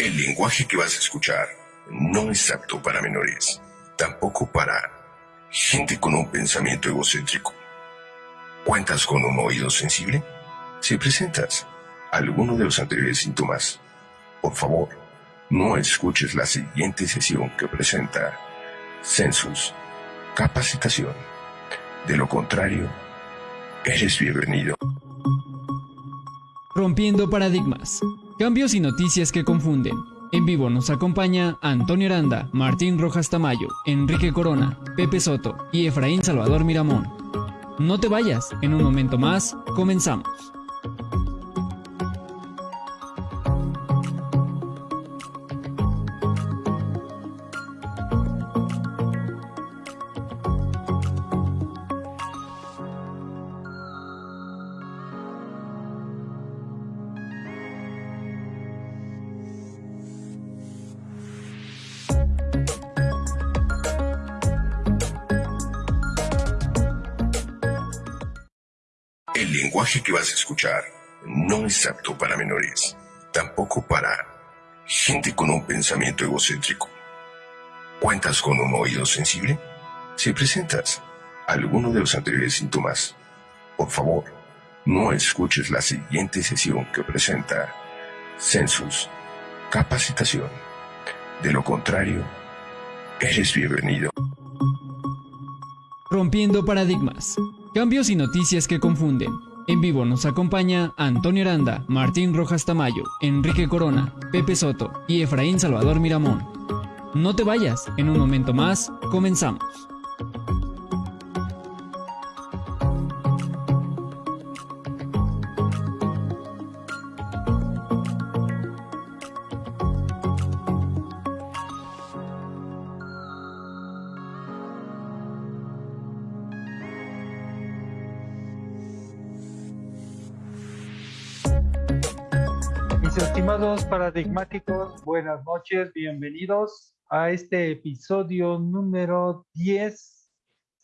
El lenguaje que vas a escuchar no es apto para menores, tampoco para gente con un pensamiento egocéntrico. ¿Cuentas con un oído sensible? Si presentas alguno de los anteriores síntomas, por favor, no escuches la siguiente sesión que presenta Census Capacitación. De lo contrario, eres bienvenido. Rompiendo paradigmas. Cambios y noticias que confunden. En vivo nos acompaña Antonio Aranda, Martín Rojas Tamayo, Enrique Corona, Pepe Soto y Efraín Salvador Miramón. No te vayas, en un momento más, comenzamos. Lenguaje que vas a escuchar no es apto para menores, tampoco para gente con un pensamiento egocéntrico. ¿Cuentas con un oído sensible? Si presentas alguno de los anteriores síntomas, por favor, no escuches la siguiente sesión que presenta Census Capacitación. De lo contrario, eres bienvenido. Rompiendo paradigmas. Cambios y noticias que confunden. En vivo nos acompaña Antonio Aranda, Martín Rojas Tamayo, Enrique Corona, Pepe Soto y Efraín Salvador Miramón. No te vayas, en un momento más, comenzamos. Paradigmáticos, buenas noches, bienvenidos a este episodio número 10,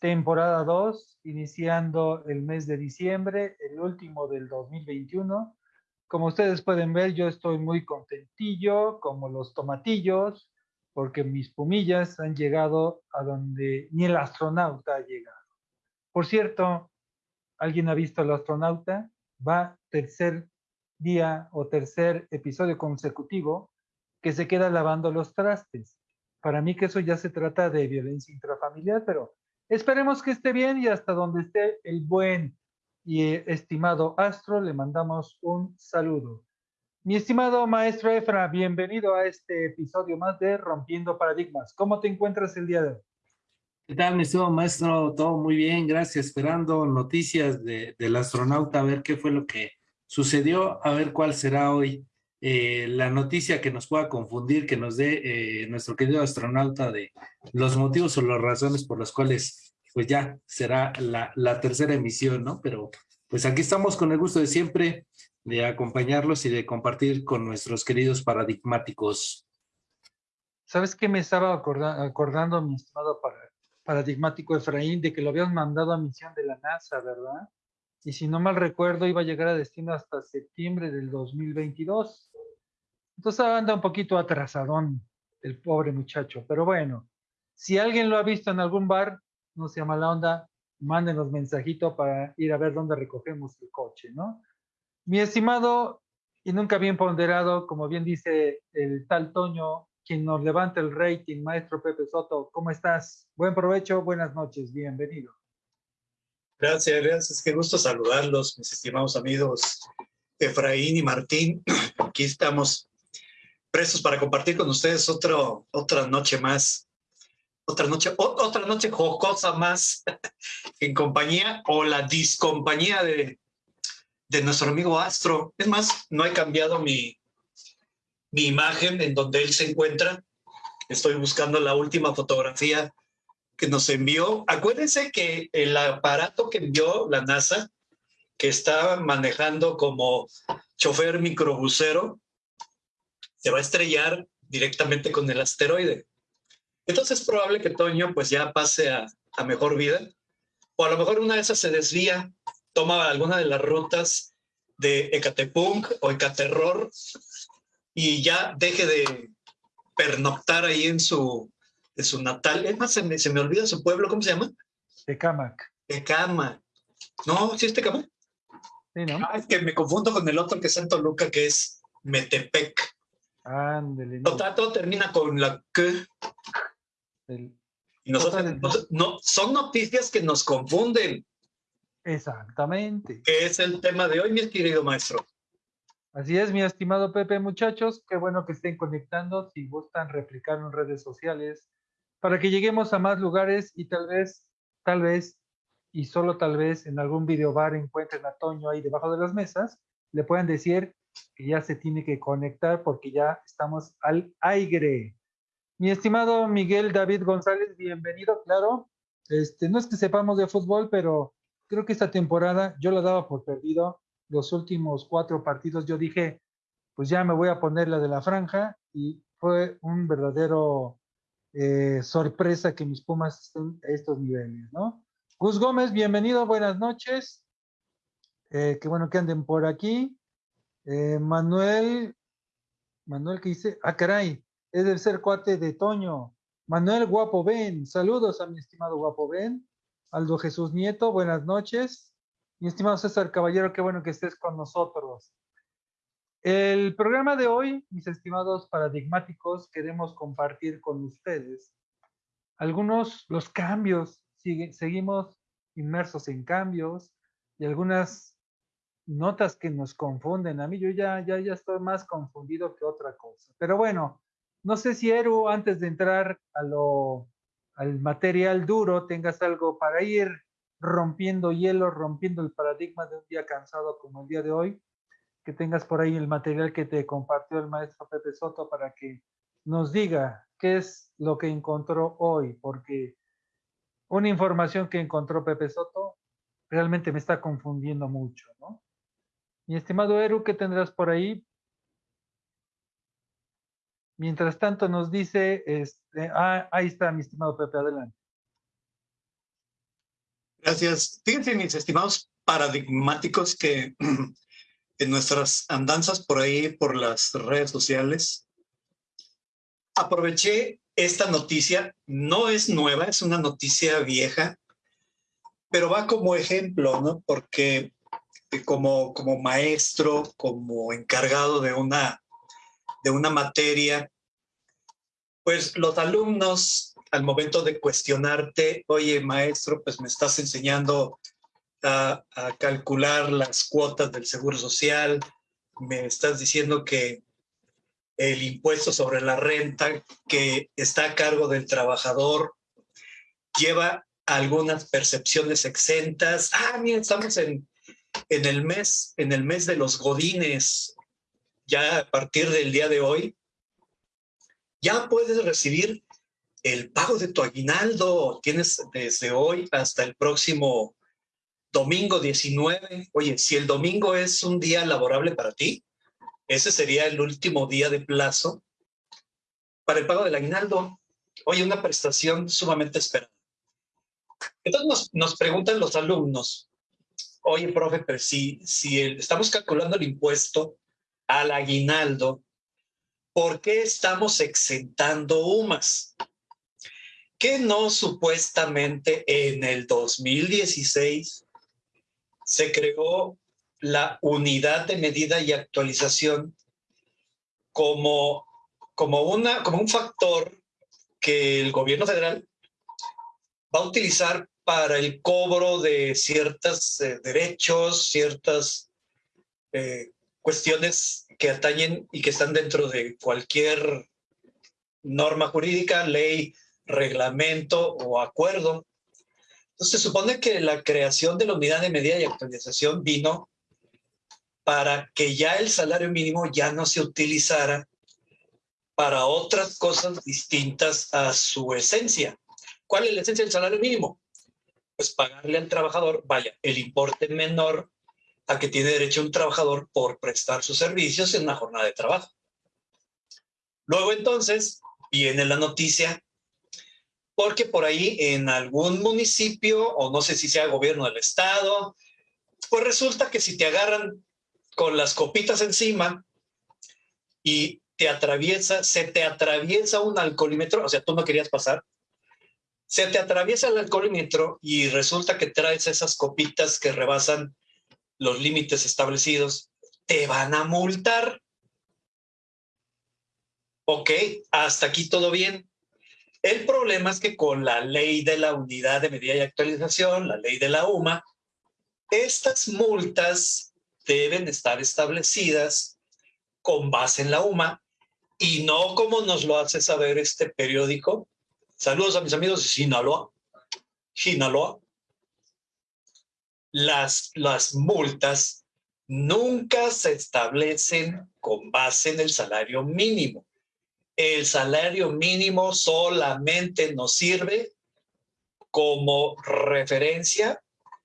temporada 2, iniciando el mes de diciembre, el último del 2021. Como ustedes pueden ver, yo estoy muy contentillo, como los tomatillos, porque mis pumillas han llegado a donde ni el astronauta ha llegado. Por cierto, ¿alguien ha visto al astronauta? Va tercer día o tercer episodio consecutivo que se queda lavando los trastes. Para mí que eso ya se trata de violencia intrafamiliar, pero esperemos que esté bien y hasta donde esté el buen y eh, estimado Astro, le mandamos un saludo. Mi estimado maestro Efra, bienvenido a este episodio más de Rompiendo Paradigmas. ¿Cómo te encuentras el día de hoy? ¿Qué tal, mi estimado maestro? Todo muy bien, gracias. Esperando noticias de, del astronauta, a ver qué fue lo que sucedió, a ver cuál será hoy eh, la noticia que nos pueda confundir, que nos dé eh, nuestro querido astronauta de los motivos o las razones por las cuales pues ya será la, la tercera emisión, ¿no? Pero pues aquí estamos con el gusto de siempre de acompañarlos y de compartir con nuestros queridos paradigmáticos. ¿Sabes qué me estaba acorda acordando, mi estimado paradigmático Efraín, de que lo habían mandado a misión de la NASA, ¿verdad? Y si no mal recuerdo iba a llegar a destino hasta septiembre del 2022. Entonces anda un poquito atrasadón el pobre muchacho, pero bueno, si alguien lo ha visto en algún bar, no sea mala onda, mándenos mensajito para ir a ver dónde recogemos el coche, ¿no? Mi estimado y nunca bien ponderado, como bien dice el tal Toño, quien nos levanta el rating, maestro Pepe Soto, ¿cómo estás? Buen provecho, buenas noches, bienvenido. Gracias, gracias. Qué gusto saludarlos, mis estimados amigos Efraín y Martín. Aquí estamos prestos para compartir con ustedes otro, otra noche más. Otra noche, otra noche jocosa más en compañía o la discompañía de, de nuestro amigo Astro. Es más, no he cambiado mi, mi imagen en donde él se encuentra. Estoy buscando la última fotografía que nos envió. Acuérdense que el aparato que envió la NASA, que está manejando como chofer microbusero, se va a estrellar directamente con el asteroide. Entonces es probable que Toño pues ya pase a, a mejor vida, o a lo mejor una de esas se desvía, toma alguna de las rutas de Ecatepunk o Ecaterror y ya deje de pernoctar ahí en su, en su natal. Es más, se me, se me olvida su pueblo, ¿cómo se llama? Tecamac. Tecama. No, ¿sí es Tecama? Sí, ¿no? Ah, es que me confundo con el otro que es en Toluca, que es Metepec. Ándele. no. Todo termina con la. El- Y nosotros, entonces, no, son noticias que nos confunden, Exactamente. que es el tema de hoy, mi querido maestro. Así es, mi estimado Pepe, muchachos, qué bueno que estén conectando, si gustan replicar en redes sociales, para que lleguemos a más lugares y tal vez, tal vez, y solo tal vez en algún videobar encuentren a Toño ahí debajo de las mesas, le puedan decir que ya se tiene que conectar porque ya estamos al aire. Mi estimado Miguel David González, bienvenido, claro. Este, no es que sepamos de fútbol, pero creo que esta temporada yo la daba por perdido los últimos cuatro partidos yo dije, pues ya me voy a poner la de la franja y fue un verdadero eh, sorpresa que mis Pumas estén a estos niveles, ¿no? Gus Gómez, bienvenido, buenas noches. Eh, qué bueno que anden por aquí. Eh, Manuel, Manuel, ¿qué dice? Ah, caray, es del ser cuate de Toño. Manuel Guapo Ben, saludos a mi estimado Guapo Ben. Aldo Jesús Nieto, buenas noches. Mi estimado César Caballero, qué bueno que estés con nosotros. El programa de hoy, mis estimados paradigmáticos, queremos compartir con ustedes algunos los cambios. Seguimos inmersos en cambios y algunas notas que nos confunden. A mí yo ya, ya, ya estoy más confundido que otra cosa. Pero bueno, no sé si Eru, antes de entrar al material duro, tengas algo para ir rompiendo hielo, rompiendo el paradigma de un día cansado como el día de hoy, que tengas por ahí el material que te compartió el maestro Pepe Soto para que nos diga qué es lo que encontró hoy, porque una información que encontró Pepe Soto realmente me está confundiendo mucho, ¿no? Mi estimado Eru, ¿qué tendrás por ahí? Mientras tanto nos dice, este, ah, ahí está mi estimado Pepe, adelante. Gracias. Fíjense, mis estimados paradigmáticos, que en nuestras andanzas por ahí, por las redes sociales, aproveché esta noticia. No es nueva, es una noticia vieja, pero va como ejemplo, ¿no? Porque eh, como, como maestro, como encargado de una, de una materia, pues los alumnos al momento de cuestionarte, oye maestro, pues me estás enseñando a, calcular las cuotas del Seguro Social, me estás diciendo que el impuesto sobre la renta que está a cargo del trabajador lleva algunas percepciones exentas. Ah, mira, estamos en, en el mes, en el mes de los godines. Ya a partir del día de hoy, ya puedes recibir el pago de tu aguinaldo. Tienes desde hoy hasta el próximo domingo 19. Oye, si el domingo es un día laborable para ti, ese sería el último día de plazo para el pago del aguinaldo. Oye, una prestación sumamente esperada. Entonces nos, preguntan los alumnos, oye, profe, pero si, si estamos calculando el impuesto al aguinaldo, ¿por qué estamos exentando UMAS? Que no supuestamente en el 2016 se creó la unidad de medida y actualización como, como, una, como un factor que el gobierno federal va a utilizar para el cobro de ciertos eh, derechos, ciertas eh, cuestiones que atañen y que están dentro de cualquier norma jurídica, ley, reglamento o acuerdo. Entonces se supone que la creación de la unidad de medida y actualización vino para que ya el salario mínimo ya no se utilizara para otras cosas distintas a su esencia. ¿Cuál es la esencia del salario mínimo? Pues pagarle al trabajador, vaya, el importe menor a que tiene derecho un trabajador por prestar sus servicios en una jornada de trabajo. Luego entonces viene la noticia, porque por ahí en algún municipio, o no sé si sea gobierno del estado, pues resulta que si te agarran con las copitas encima y te atraviesa, se te atraviesa un alcoholímetro, o sea, tú no querías pasar, se te atraviesa el alcoholímetro y resulta que traes esas copitas que rebasan los límites establecidos, te van a multar. Ok, hasta aquí todo bien. El problema es que con la ley de la unidad de medida y actualización, la ley de la UMA, estas multas deben estar establecidas con base en la UMA y no como nos lo hace saber este periódico. Saludos a mis amigos de Sinaloa. Las multas nunca se establecen con base en el salario mínimo. El salario mínimo solamente nos sirve como referencia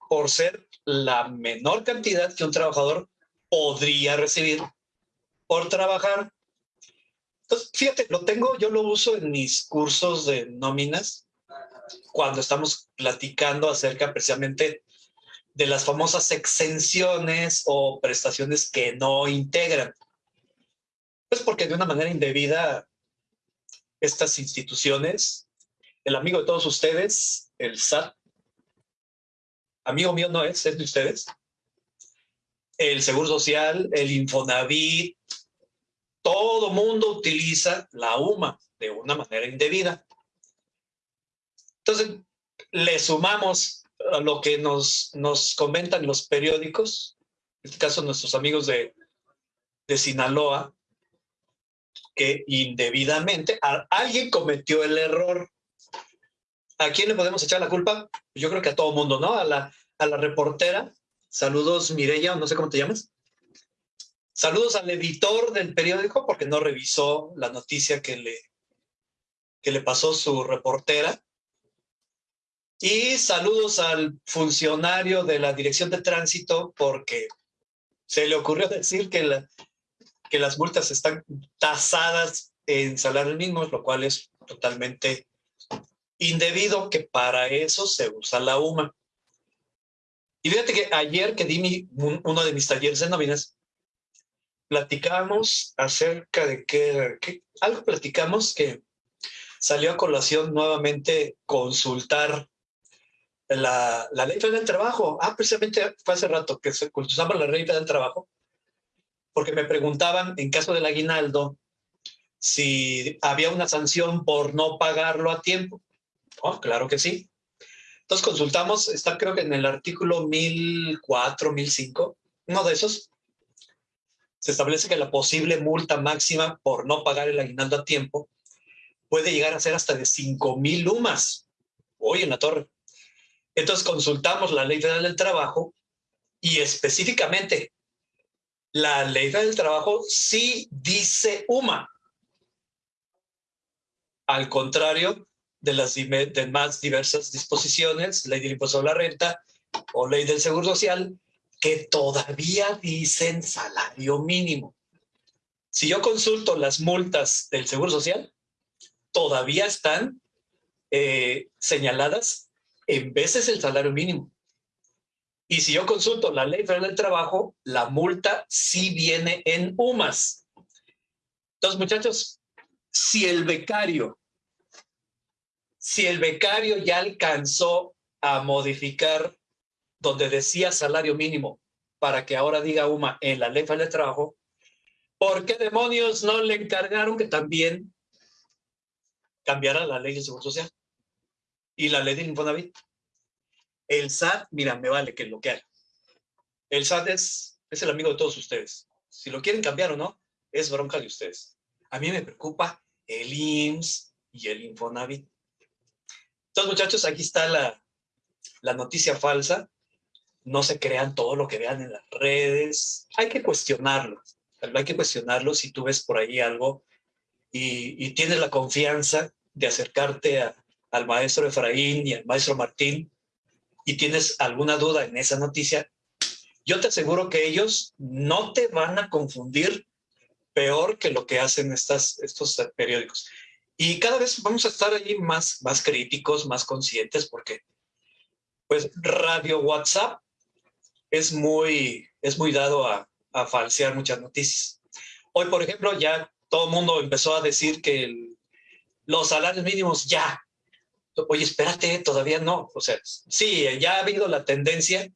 por ser la menor cantidad que un trabajador podría recibir por trabajar. Entonces, fíjate, lo tengo, yo lo uso en mis cursos de nóminas cuando estamos platicando acerca precisamente de las famosas exenciones o prestaciones que no integran. Pues porque de una manera indebida estas instituciones, el amigo de todos ustedes, el SAT, amigo mío no es, es de ustedes. El Seguro Social, el Infonavit, todo mundo utiliza la UMA de una manera indebida. Entonces, le sumamos a lo que nos, nos comentan los periódicos, en este caso nuestros amigos de, de Sinaloa, que indebidamente alguien cometió el error ¿A quién le podemos echar la culpa? Yo creo que a todo mundo, ¿no? A la, a la reportera. Saludos, Mireya, no sé cómo te llamas. Saludos al editor del periódico porque no revisó la noticia que le, que le pasó su reportera. Y saludos al funcionario de la Dirección de Tránsito porque se le ocurrió decir que, la, que las multas están tasadas en salario mínimo, lo cual es totalmente indebido que para eso se usa la UMA. Y fíjate que ayer que di uno de mis talleres de nóminas, platicamos acerca de que, algo platicamos que salió a colación nuevamente consultar la, la ley federal del trabajo. Ah, precisamente fue hace rato que se consultaba la ley federal del trabajo, porque me preguntaban en caso del aguinaldo si había una sanción por no pagarlo a tiempo. Oh, claro que sí. Entonces consultamos, está creo que en el artículo 1004, 1005, uno de esos, se establece que la posible multa máxima por no pagar el aguinaldo a tiempo puede llegar a ser hasta de 5 mil lumas. Hoy en la torre. Entonces consultamos la ley federal del trabajo y específicamente la ley del trabajo sí dice UMA. Al contrario de las más diversas disposiciones, ley del impuesto a la renta o ley del seguro social, que todavía dicen salario mínimo. Si yo consulto las multas del seguro social, todavía están eh, señaladas en veces el salario mínimo. Y si yo consulto la ley federal del trabajo, la multa sí viene en UMAS. Entonces, muchachos, si el becario si el becario ya alcanzó a modificar donde decía salario mínimo para que ahora diga UMA en la ley de trabajo, ¿por qué demonios no le encargaron que también cambiara la ley de Seguro Social y la ley de Infonavit? El SAT, mira, me vale que lo que haga. El SAT es, es el amigo de todos ustedes. Si lo quieren cambiar o no, es bronca de ustedes. A mí me preocupa el IMSS y el Infonavit. Entonces, muchachos, aquí está la, la noticia falsa. No se crean todo lo que vean en las redes. Hay que cuestionarlo. Hay que cuestionarlo si tú ves por ahí algo y, tienes la confianza de acercarte al maestro Efraín y al maestro Martín y tienes alguna duda en esa noticia, yo te aseguro que ellos no te van a confundir peor que lo que hacen estas, estos periódicos. Y cada vez vamos a estar allí más, más críticos, más conscientes, porque pues radio WhatsApp es muy, es muy dado a, a falsear muchas noticias. Hoy, por ejemplo, ya todo el mundo empezó a decir que los salarios mínimos ya. Oye, espérate, todavía no. O sea, sí, ya ha habido la tendencia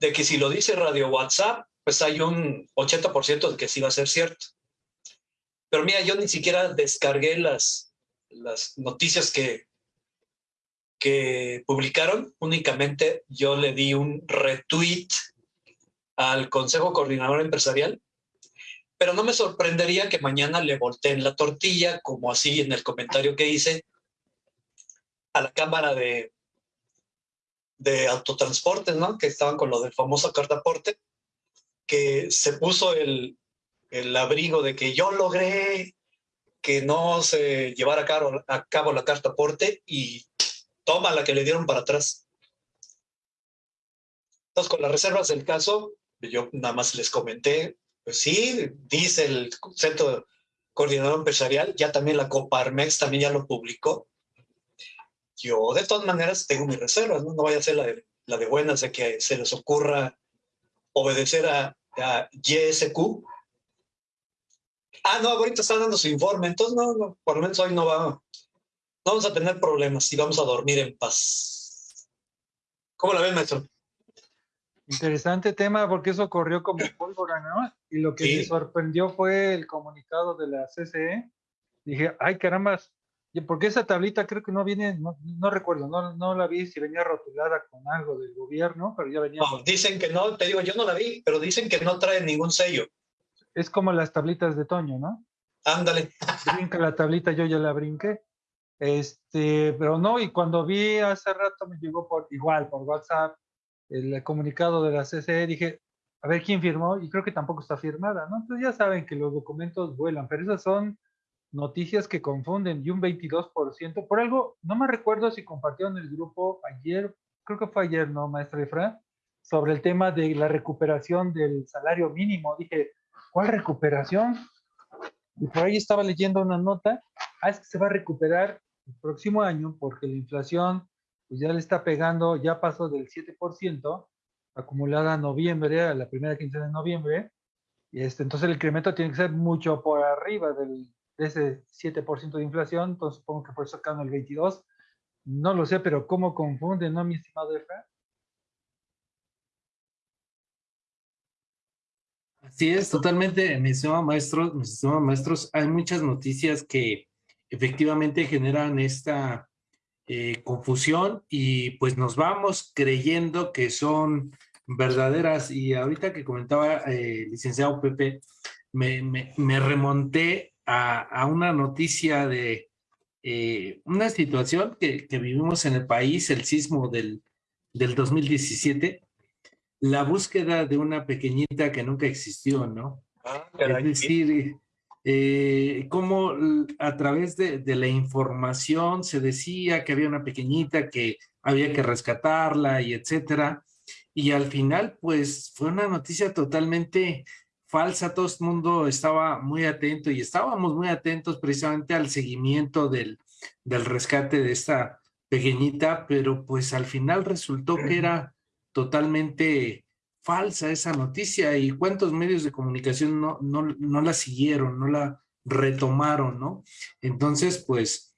de que si lo dice Radio WhatsApp, pues hay un 80% de que sí va a ser cierto. Pero mira, yo ni siquiera descargué las, las noticias que, que publicaron, únicamente yo le di un retweet al Consejo Coordinador Empresarial pero no me sorprendería que mañana le volteen la tortilla, como así en el comentario que hice, a la Cámara de, de Autotransportes, ¿no? Que estaban con lo del famoso cartaporte, que se puso el, el abrigo de que yo logré que no se llevara a cabo, a cabo la cartaporte y toma la que le dieron para atrás. Entonces, con las reservas del caso, yo nada más les comenté, pues sí, dice el Centro Coordinador Empresarial, ya también la Coparmex también ya lo publicó. Yo de todas maneras tengo mis reservas, no, no vaya a ser la de, la de buenas de que se les ocurra obedecer a, a YSQ. Ah, no, ahorita están dando su informe, entonces no, no, por lo menos hoy no, va, no vamos a tener problemas y vamos a dormir en paz. ¿Cómo la ven, maestro? Interesante tema porque eso corrió como pólvora, ¿no? Y lo que me sorprendió fue el comunicado de la CCE. Dije, ay caramba, porque esa tablita creo que no viene, no, recuerdo, no, no, la vi si venía rotulada con algo del gobierno, pero ya venía. No, dicen que no, te digo, yo no la vi, pero dicen que no trae ningún sello. Es como las tablitas de Toño, ¿no? Ándale. Brinca la tablita, yo ya la brinqué. Este, pero no, y cuando vi hace rato me llegó por igual, por WhatsApp, el comunicado de la CCE, dije, a ver quién firmó, y creo que tampoco está firmada, ¿no? Entonces ya saben que los documentos vuelan, pero esas son noticias que confunden, y un 22%, por algo, no me recuerdo si compartieron el grupo ayer, creo que fue ayer, ¿no, maestra Efra? Sobre el tema de la recuperación del salario mínimo. Dije, ¿cuál recuperación? Y por ahí estaba leyendo una nota, ah, es que se va a recuperar el próximo año porque la inflación pues ya le está pegando, ya pasó del 7% acumulada a noviembre, a la primera quincena de noviembre, y este, entonces el incremento tiene que ser mucho por arriba del, de ese 7% de inflación, entonces supongo que por eso acá el 22, no lo sé, pero ¿cómo confunde, no, mi estimado Efra? Así es, totalmente, mi estimado maestro, mis estimados maestros, hay muchas noticias que efectivamente generan esta eh, confusión y pues nos vamos creyendo que son verdaderas. Y ahorita que comentaba eh, licenciado Pepe, me, remonté a, a, una noticia de eh, una situación que, que, vivimos en el país, el sismo del, del 2017, la búsqueda de una pequeñita que nunca existió, ¿no? Ah, es decir, eh, cómo a través de, la información se decía que había una pequeñita que había que rescatarla y etcétera. Y al final, pues fue una noticia totalmente falsa. Todo el mundo estaba muy atento y estábamos muy atentos precisamente al seguimiento del, del rescate de esta pequeñita, pero pues al final resultó que era totalmente falsa esa noticia y cuántos medios de comunicación no, no, no la siguieron, no la retomaron, ¿no? Entonces, pues,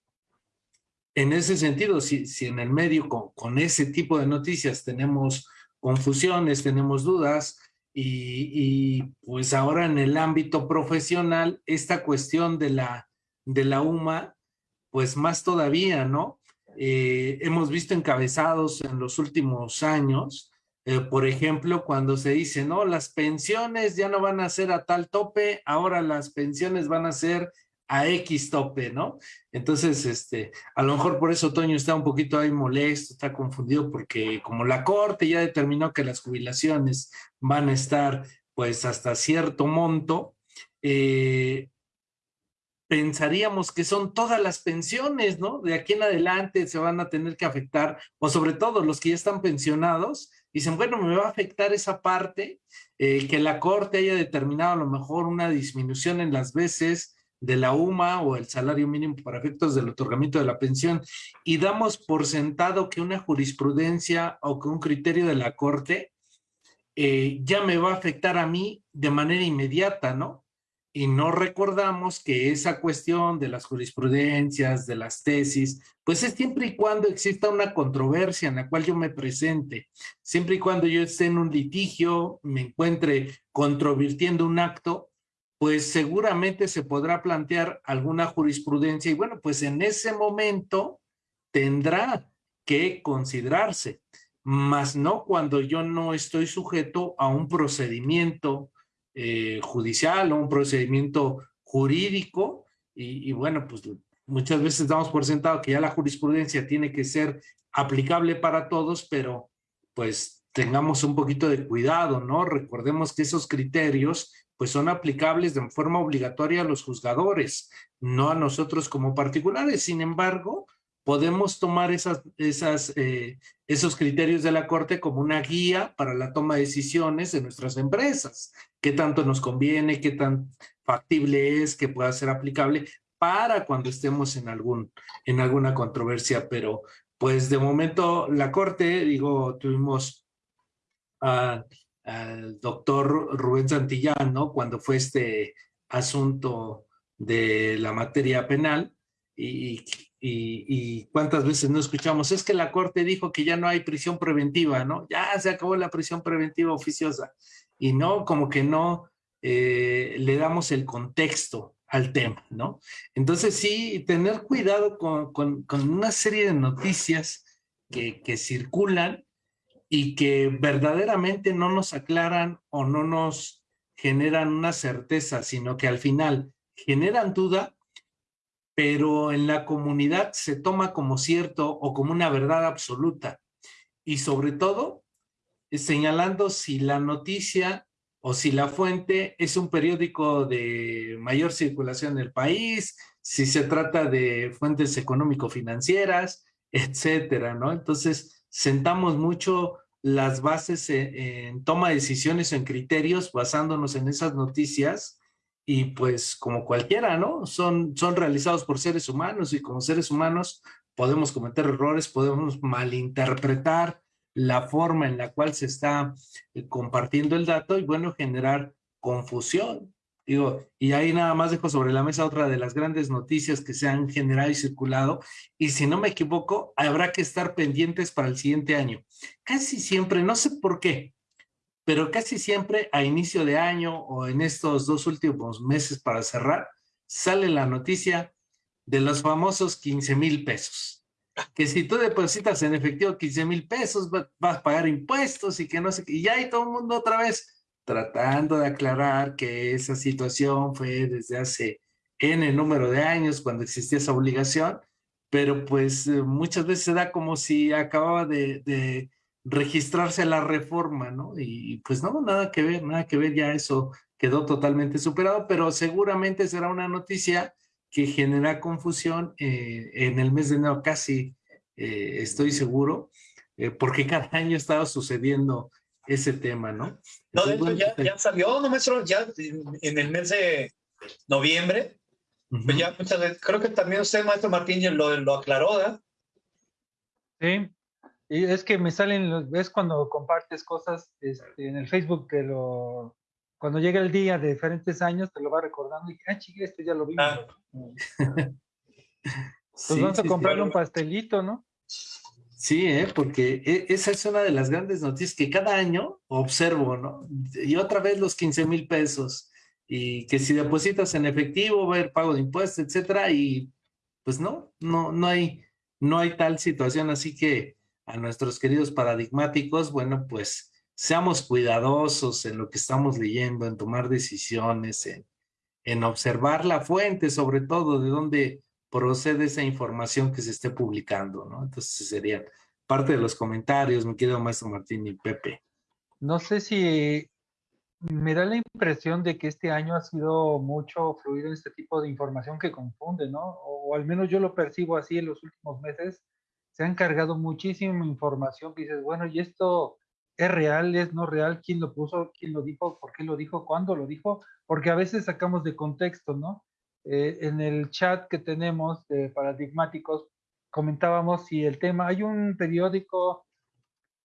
en ese sentido, si, si en el medio con, con, ese tipo de noticias tenemos confusiones, tenemos dudas, y, pues ahora en el ámbito profesional, esta cuestión de la, de la UMA, pues más todavía, ¿no? Eh, hemos visto encabezados en los últimos años eh, por ejemplo, cuando se dice, no, las pensiones ya no van a ser a tal tope, ahora las pensiones van a ser a X tope, ¿no? Entonces, este, a lo mejor por eso Toño está un poquito ahí molesto, está confundido porque como la corte ya determinó que las jubilaciones van a estar pues hasta cierto monto, eh, pensaríamos que son todas las pensiones, ¿no? De aquí en adelante se van a tener que afectar, o sobre todo los que ya están pensionados, dicen, bueno, me va a afectar esa parte, eh, que la Corte haya determinado a lo mejor una disminución en las veces de la UMA o el salario mínimo para efectos del otorgamiento de la pensión y damos por sentado que una jurisprudencia o que un criterio de la Corte eh, ya me va a afectar a mí de manera inmediata, ¿no? y no recordamos que esa cuestión de las jurisprudencias, de las tesis, pues es siempre y cuando exista una controversia en la cual yo me presente, siempre y cuando yo esté en un litigio, me encuentre controvirtiendo un acto, pues seguramente se podrá plantear alguna jurisprudencia y bueno, pues en ese momento tendrá que considerarse, más no cuando yo no estoy sujeto a un procedimiento eh, judicial o un procedimiento jurídico y, bueno, pues muchas veces damos por sentado que ya la jurisprudencia tiene que ser aplicable para todos, pero pues tengamos un poquito de cuidado, ¿no? Recordemos que esos criterios pues son aplicables de forma obligatoria a los juzgadores, no a nosotros como particulares. Sin embargo, podemos tomar esas, eh, esos criterios de la Corte como una guía para la toma de decisiones de nuestras empresas. ¿Qué tanto nos conviene? ¿Qué tan factible es que pueda ser aplicable para cuando estemos en, algún, en alguna controversia? Pero pues de momento la Corte, digo, tuvimos al doctor Rubén Santillán, ¿no? Cuando fue este asunto de la materia penal y y, cuántas veces no escuchamos, es que la Corte dijo que ya no hay prisión preventiva, ¿no? Ya se acabó la prisión preventiva oficiosa. Y no, como que no eh, le damos el contexto al tema, ¿no? Entonces sí, tener cuidado con, con, una serie de noticias que, que circulan y que verdaderamente no nos aclaran o no nos generan una certeza, sino que al final generan duda pero en la comunidad se toma como cierto o como una verdad absoluta. Y sobre todo, eh, señalando si la noticia o si la fuente es un periódico de mayor circulación en el país, si se trata de fuentes económico-financieras, etcétera, ¿no? Entonces, sentamos mucho las bases en, en, toma de decisiones en criterios basándonos en esas noticias y pues como cualquiera, ¿no? Son, son realizados por seres humanos y como seres humanos podemos cometer errores, podemos malinterpretar la forma en la cual se está eh, compartiendo el dato y bueno, generar confusión. Digo, y ahí nada más dejo sobre la mesa otra de las grandes noticias que se han generado y circulado. Y si no me equivoco, habrá que estar pendientes para el siguiente año. Casi siempre, no sé por qué, pero casi siempre a inicio de año o en estos dos últimos meses para cerrar, sale la noticia de los famosos 15 mil pesos. Que si tú depositas en efectivo 15 mil pesos, vas a pagar impuestos y que no sé qué. Y ya hay todo el mundo otra vez tratando de aclarar que esa situación fue desde hace N número de años cuando existía esa obligación, pero pues eh, muchas veces se da como si acababa de registrarse la reforma, ¿no? Y pues no, nada que ver, nada que ver, ya eso quedó totalmente superado, pero seguramente será una noticia que genera confusión eh, en el mes de enero, casi eh, estoy seguro, porque cada año estaba sucediendo ese tema, ¿no? No, de hecho, ya, pues, ya, salió, no, maestro, ya en el mes de noviembre, pues ya muchas veces, creo que también usted, maestro Martín, lo, lo aclaró, ¿verdad? Sí, y es que me salen, ves cuando compartes cosas este, en el Facebook, que lo, cuando llega el día de diferentes años, te lo va recordando y, ah, chique, esto ya lo vimos. Ah. pues vamos a comprarle un pastelito, ¿no? Sí, ¿eh? porque e, esa es una de las grandes noticias que cada año observo, ¿no? Y otra vez los 15 mil pesos, y que si depositas en efectivo va a haber pago de impuestos, etcétera, y pues no, no, no hay, no hay tal situación, así que a nuestros queridos paradigmáticos, bueno, pues seamos cuidadosos en lo que estamos leyendo, en tomar decisiones, en, en observar la fuente, sobre todo de dónde procede esa información que se esté publicando, ¿no? Entonces serían parte de los comentarios, mi querido maestro Martín y Pepe. No sé si me da la impresión de que este año ha sido mucho fluido en este tipo de información que confunde, ¿no? O, o al menos yo lo percibo así en los últimos meses se han cargado muchísima información que dices, bueno, ¿y esto es real, es no real? ¿Quién lo puso? ¿Quién lo dijo? ¿Por qué lo dijo? ¿Cuándo lo dijo? Porque a veces sacamos de contexto, ¿no? Eh, en el chat que tenemos de paradigmáticos comentábamos si el tema, hay un periódico,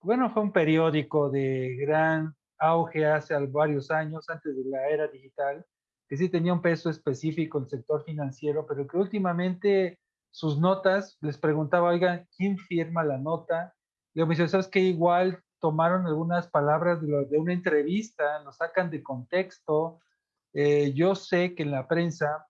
bueno, fue un periódico de gran auge hace varios años, antes de la era digital, que sí tenía un peso específico en el sector financiero, pero que últimamente sus notas, les preguntaba, oigan, ¿quién firma la nota? Y me dice, ¿sabes qué? Igual tomaron algunas palabras de, una entrevista, lo sacan de contexto. Eh, yo sé que en la prensa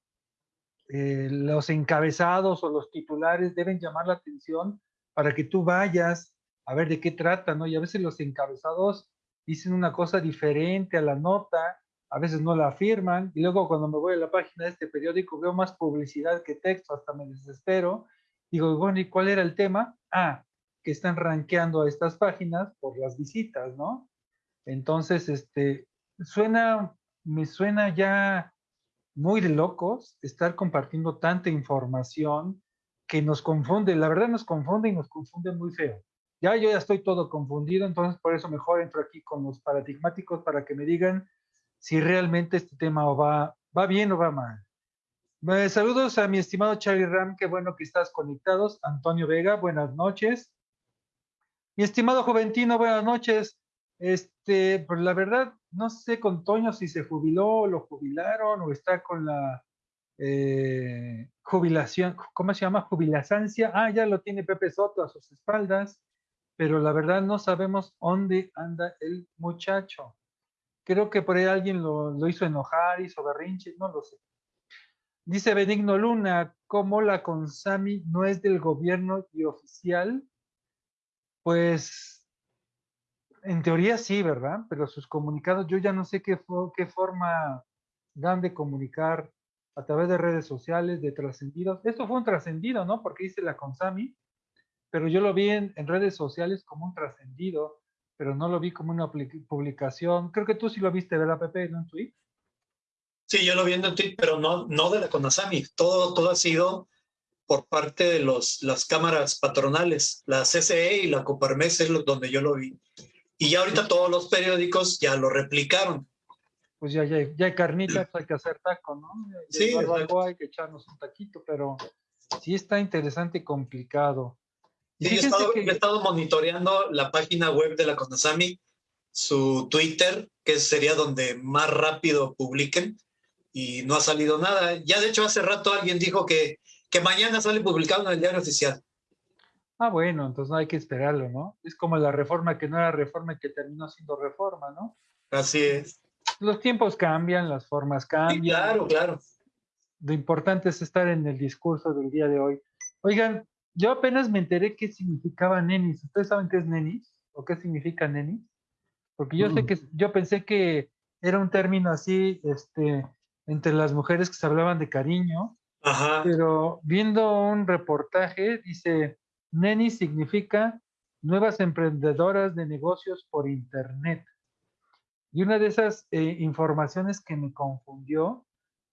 eh, los encabezados o los titulares deben llamar la atención para que tú vayas a ver de qué trata, ¿no? Y a veces los encabezados dicen una cosa diferente a la nota, a veces no la afirman, y luego cuando me voy a la página de este periódico veo más publicidad que texto, hasta me desespero. Digo, bueno, ¿y cuál era el tema? Ah, que están rankeando a estas páginas por las visitas, ¿no? Entonces, este, suena, me suena ya muy de locos estar compartiendo tanta información que nos confunde, la verdad nos confunde y nos confunde muy feo. Ya yo ya estoy todo confundido, entonces por eso mejor entro aquí con los paradigmáticos para que me digan si realmente este tema va, va bien o va mal. saludos a mi estimado Charlie Ram, qué bueno que estás conectados. Antonio Vega, buenas noches. Mi estimado Juventino, buenas noches. Este, pues la verdad, no sé con Toño si se jubiló, lo jubilaron o está con la eh, jubilación, ¿cómo se llama? Jubilasancia. Ah, ya lo tiene Pepe Soto a sus espaldas, pero la verdad no sabemos dónde anda el muchacho. Creo que por ahí alguien lo, lo hizo enojar, hizo berrinche, no lo sé. Dice Benigno Luna, ¿cómo la Consami no es del gobierno y oficial? Pues en teoría sí, ¿verdad? Pero sus comunicados, yo ya no sé qué, qué forma dan de comunicar a través de redes sociales, de trascendidos. Esto fue un trascendido, ¿no? Porque hice la Consami, pero yo lo vi en, redes sociales como un trascendido, pero no lo vi como una publicación. Creo que tú sí lo viste, ¿verdad, Pepe, en un tweet? Sí, yo lo vi en un tweet, pero no, no de la CONASAMI. Todo, todo ha sido por parte de los, las cámaras patronales, la CCE y la Coparmes es donde yo lo vi. Y ya ahorita todos los periódicos ya lo replicaron. Pues ya, ya, ya hay carnitas, hay que hacer taco, ¿no? Sí. Algo, hay que echarnos un taquito, pero sí está interesante y complicado. sí, he estado, he estado, monitoreando la página web de la CONASAMI, su Twitter, que sería donde más rápido publiquen, y no ha salido nada. Ya de hecho hace rato alguien dijo que, que mañana sale publicado en el diario oficial. Ah, bueno, entonces no hay que esperarlo, ¿no? Es como la reforma que no era reforma y que terminó siendo reforma, ¿no? Así es. Los tiempos cambian, las formas cambian. claro, claro. Lo importante es estar en el discurso del día de hoy. Oigan, yo apenas me enteré qué significaba nenis. ¿Ustedes saben qué es nenis? ¿O qué significa nenis? Porque yo sé mm. que, yo pensé que era un término así, este, entre las mujeres que se hablaban de cariño. Ajá. Pero viendo un reportaje, dice, Neni significa nuevas emprendedoras de negocios por Internet. Y una de esas eh, informaciones que me confundió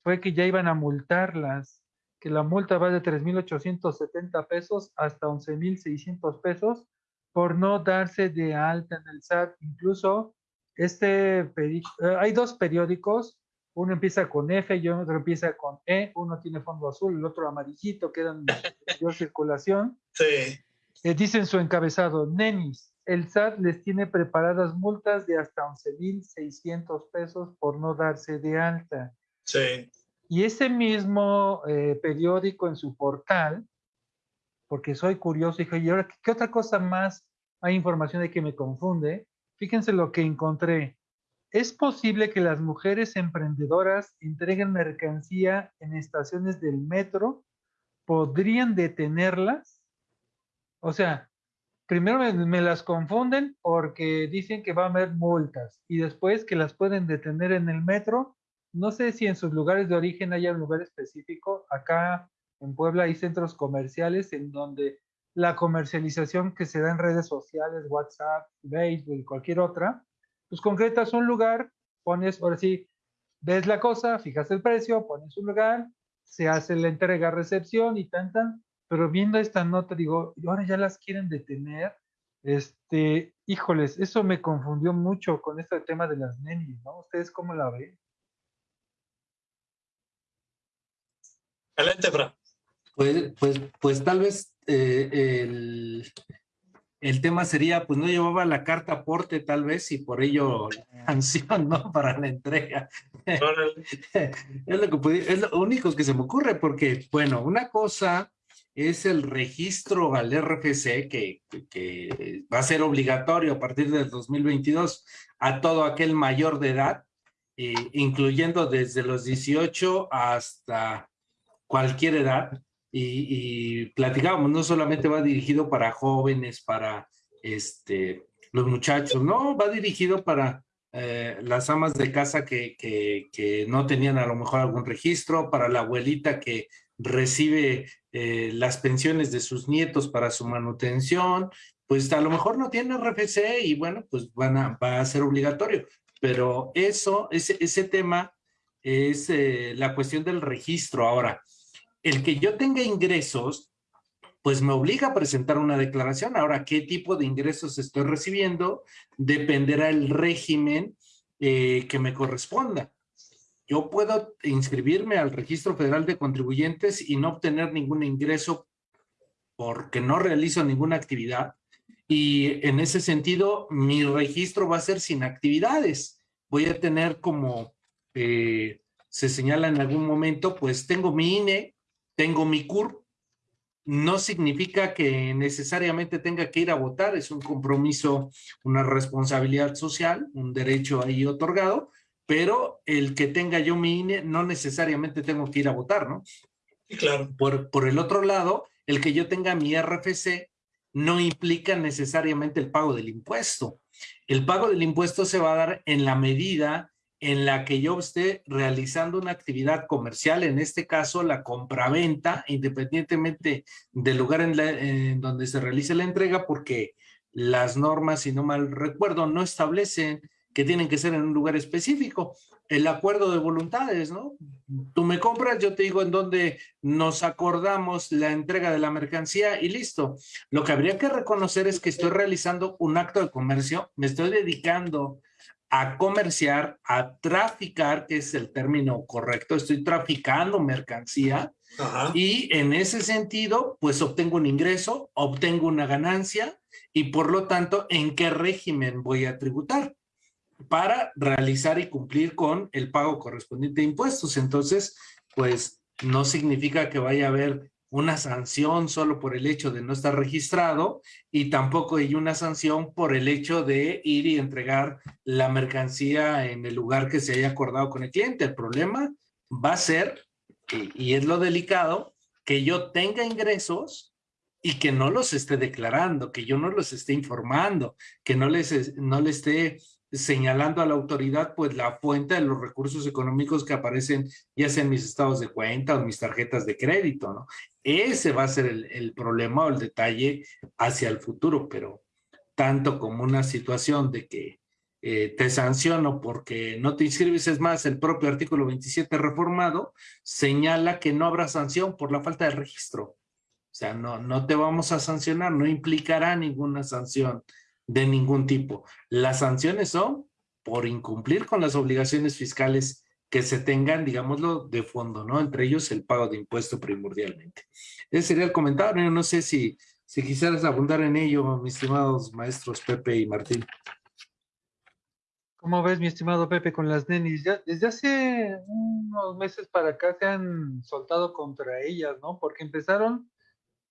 fue que ya iban a multarlas, que la multa va de 3.870 pesos hasta 11.600 pesos por no darse de alta en el SAT. Incluso este eh, hay dos periódicos, uno empieza con F y otro empieza con E, uno tiene fondo azul, el otro amarillito, quedan en circulación. Sí. Eh, dice en su encabezado, nenis, el SAT les tiene preparadas multas de hasta 11.600 pesos por no darse de alta. Sí. Y ese mismo eh, periódico en su portal, porque soy curioso, dije, ¿y ahora qué otra cosa más hay información de que me confunde? Fíjense lo que encontré. ¿Es posible que las mujeres emprendedoras entreguen mercancía en estaciones del metro? ¿Podrían detenerlas? O sea, primero me, las confunden porque dicen que va a haber multas y después que las pueden detener en el metro. No sé si en sus lugares de origen haya un lugar específico. Acá en Puebla hay centros comerciales en donde la comercialización que se da en redes sociales, WhatsApp, Facebook y cualquier otra, pues concretas un lugar, pones, ahora sí, ves la cosa, fijas el precio, pones un lugar, se hace la entrega, recepción y tan, tan. Pero viendo esta nota, digo, ahora ya las quieren detener. Este, híjoles, eso me confundió mucho con este tema de las nenis, ¿no? ¿Ustedes cómo la ven? Adelante, Fra. Pues, pues, pues tal vez eh, el tema sería, pues no llevaba la carta aporte tal vez y por ello la sanción, ¿no? Para la entrega. es, lo que es lo único que se me ocurre porque, bueno, una cosa es el registro al RFC que, que va a ser obligatorio a partir del 2022 a todo aquel mayor de edad, eh, incluyendo desde los 18 hasta cualquier edad y, platicábamos, no solamente va dirigido para jóvenes, para este, los muchachos, no, va dirigido para eh, las amas de casa que, que, no tenían a lo mejor algún registro, para la abuelita que recibe eh, las pensiones de sus nietos para su manutención, pues a lo mejor no tiene RFC y bueno, pues van a, va a ser obligatorio. Pero eso, ese, ese tema es eh, la cuestión del registro. Ahora, el que yo tenga ingresos, pues me obliga a presentar una declaración. Ahora, ¿qué tipo de ingresos estoy recibiendo? Dependerá el régimen eh, que me corresponda. Yo puedo inscribirme al Registro Federal de Contribuyentes y no obtener ningún ingreso porque no realizo ninguna actividad. Y en ese sentido, mi registro va a ser sin actividades. Voy a tener como eh, se señala en algún momento, pues tengo mi INE, tengo mi CUR, no significa que necesariamente tenga que ir a votar, es un compromiso, una responsabilidad social, un derecho ahí otorgado, pero el que tenga yo mi INE no necesariamente tengo que ir a votar, ¿no? Claro. Por, por el otro lado, el que yo tenga mi RFC no implica necesariamente el pago del impuesto. El pago del impuesto se va a dar en la medida en la que yo esté realizando una actividad comercial, en este caso la compraventa, independientemente del lugar en, donde se realice la entrega, porque las normas, si no mal recuerdo, no establecen que tienen que ser en un lugar específico. El acuerdo de voluntades, ¿no? Tú me compras, yo te digo en dónde nos acordamos la entrega de la mercancía y listo. Lo que habría que reconocer es que estoy realizando un acto de comercio, me estoy dedicando a comerciar, a traficar, que es el término correcto, estoy traficando mercancía y en ese sentido, pues obtengo un ingreso, obtengo una ganancia y por lo tanto, ¿en qué régimen voy a tributar? Para realizar y cumplir con el pago correspondiente de impuestos. Entonces, pues no significa que vaya a haber una sanción solo por el hecho de no estar registrado y tampoco hay una sanción por el hecho de ir y entregar la mercancía en el lugar que se haya acordado con el cliente. El problema va a ser, y, es lo delicado, que yo tenga ingresos y que no los esté declarando, que yo no los esté informando, que no les, no le esté señalando a la autoridad pues la fuente de los recursos económicos que aparecen ya sea en mis estados de cuenta o mis tarjetas de crédito, ¿no? Ese va a ser el, problema o el detalle hacia el futuro, pero tanto como una situación de que eh, te sanciono porque no te inscribes, es más, el propio artículo 27 reformado señala que no habrá sanción por la falta de registro. O sea, no, no te vamos a sancionar, no implicará ninguna sanción de ningún tipo. Las sanciones son por incumplir con las obligaciones fiscales que se tengan, digámoslo, de fondo, ¿no? Entre ellos el pago de impuesto primordialmente. Ese sería el comentario. No sé si, si quisieras abundar en ello, mis estimados maestros Pepe y Martín. ¿Cómo ves, mi estimado Pepe, con las nenis? Ya, desde hace unos meses para acá se han soltado contra ellas, ¿no? Porque empezaron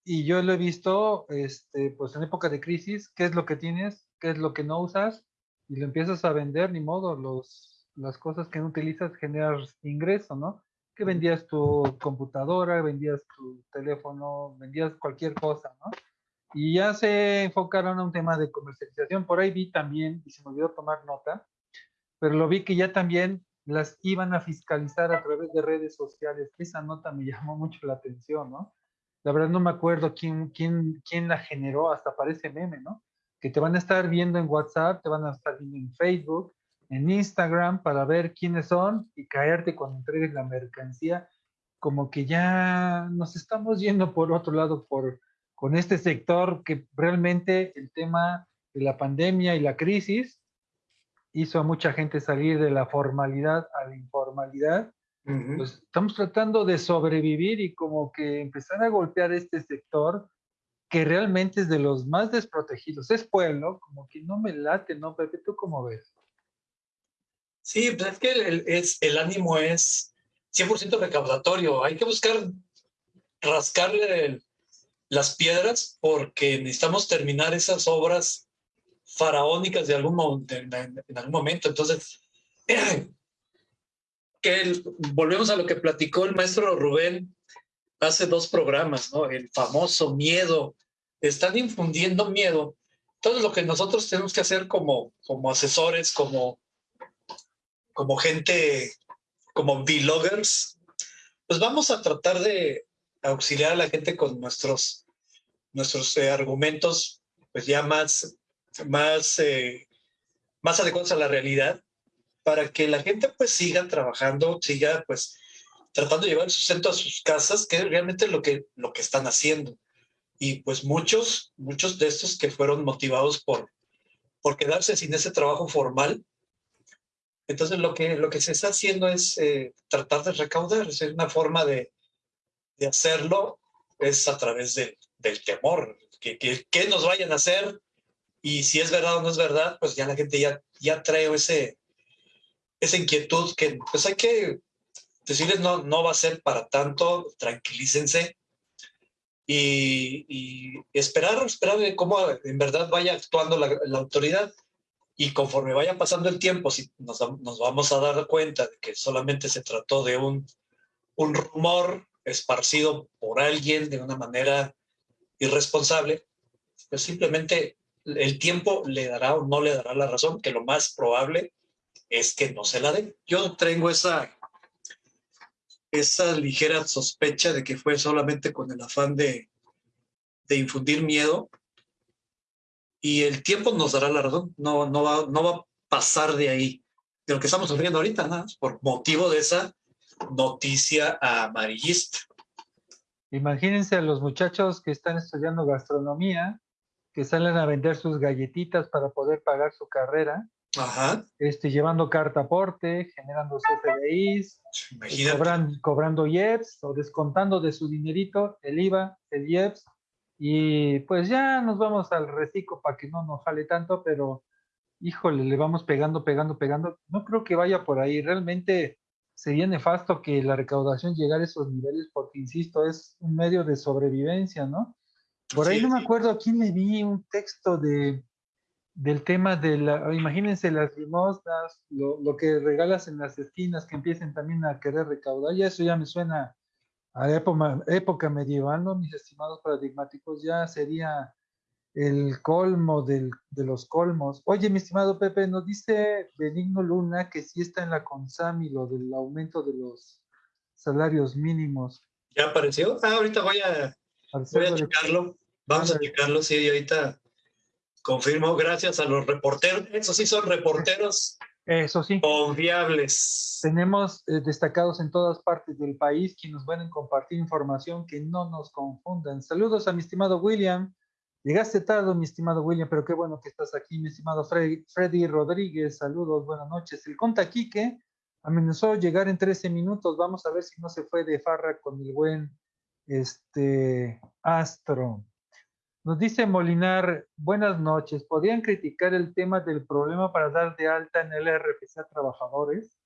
y yo lo he visto, este, pues en época de crisis, qué es lo que tienes, qué es lo que no usas, y lo empiezas a vender, ni modo, los, las cosas que no utilizas generas ingreso, ¿no? Que vendías tu computadora, vendías tu teléfono, vendías cualquier cosa, ¿no? Y ya se enfocaron a un tema de comercialización. Por ahí vi también, y se me olvidó tomar nota, pero lo vi que ya también las iban a fiscalizar a través de redes sociales. Esa nota me llamó mucho la atención, ¿no? La verdad no me acuerdo quién, quién, quién la generó, hasta parece meme, ¿no? Que te van a estar viendo en WhatsApp, te van a estar viendo en Facebook, en Instagram para ver quiénes son y caerte cuando entregues la mercancía. Como que ya nos estamos yendo por otro lado por, con este sector que realmente el tema de la pandemia y la crisis hizo a mucha gente salir de la formalidad a la informalidad pues estamos tratando de sobrevivir y como que empezar a golpear este sector que realmente es de los más desprotegidos. Es pueblo, como que no me late, ¿no, Pepe? ¿Tú cómo ves? Sí, pues es que el, es, el ánimo es 100% recaudatorio. Hay que buscar rascarle las piedras porque necesitamos terminar esas obras faraónicas de algún, en, en algún momento. Entonces, que volvemos a lo que platicó el maestro Rubén hace dos programas, ¿no? El famoso miedo. Están infundiendo miedo. Entonces, lo que nosotros tenemos que hacer como, como asesores, como, como gente, como vloggers, pues vamos a tratar de auxiliar a la gente con nuestros, nuestros eh, argumentos, pues ya más, más, eh, más adecuados a la realidad, para que la gente pues siga trabajando, siga pues tratando de llevar el sustento a sus casas, que es realmente lo que, lo que están haciendo. Y pues muchos, muchos de estos que fueron motivados por, por quedarse sin ese trabajo formal, entonces lo que, lo que se está haciendo es eh, tratar de recaudar, es una forma de, de hacerlo, es a través de, del temor, que, que, nos vayan a hacer y si es verdad o no es verdad, pues ya la gente ya, ya trae ese, esa inquietud que pues hay que decirles no, no va a ser para tanto, tranquilícense. Y, y esperar, esperar cómo en verdad vaya actuando la, autoridad. Y conforme vaya pasando el tiempo, si nos, nos, vamos a dar cuenta de que solamente se trató de un, un rumor esparcido por alguien de una manera irresponsable, pues simplemente el tiempo le dará o no le dará la razón, que lo más probable es que no se la den. Yo tengo esa, esa ligera sospecha de que fue solamente con el afán de, de infundir miedo y el tiempo nos dará la razón, no, no, va, no va a pasar de ahí, de lo que estamos sufriendo ahorita, nada, por motivo de esa noticia amarillista. Imagínense a los muchachos que están estudiando gastronomía, que salen a vender sus galletitas para poder pagar su carrera, Ajá. Este, llevando carta aporte, generando CFDIs, cobran, cobrando IEPS o descontando de su dinerito el IVA, el IEPS, y pues ya nos vamos al reciclo para que no nos jale tanto, pero híjole, le vamos pegando, pegando, pegando. No creo que vaya por ahí. Realmente sería nefasto que la recaudación llegara a esos niveles, porque insisto, es un medio de sobrevivencia, ¿no? Por ahí sí, no me acuerdo a quién le vi un texto de del tema de la, imagínense las limosnas, lo, lo, que regalas en las esquinas que empiecen también a querer recaudar, ya eso ya me suena a época, época medieval, ¿no? Mis estimados paradigmáticos, ya sería el colmo del, de los colmos. Oye, mi estimado Pepe, nos dice Benigno Luna que sí está en la CONSAMI lo del aumento de los salarios mínimos. ¿Ya apareció? Ah, ahorita voy a, voy a checarlo. Vamos a checarlo, sí, ahorita Confirmo, gracias a los reporteros. Eso sí son reporteros. Eso sí. Confiables. Tenemos eh, destacados en todas partes del país quienes nos a compartir información que no nos confundan. Saludos a mi estimado William. Llegaste tarde, mi estimado William, pero qué bueno que estás aquí, mi estimado Freddy, Freddy Rodríguez. Saludos, buenas noches. El Conta Quique amenazó llegar en 13 minutos. Vamos a ver si no se fue de farra con el buen este, Astro. Nos dice Molinar, buenas noches. ¿Podrían criticar el tema del problema para dar de alta en el RFC a trabajadores?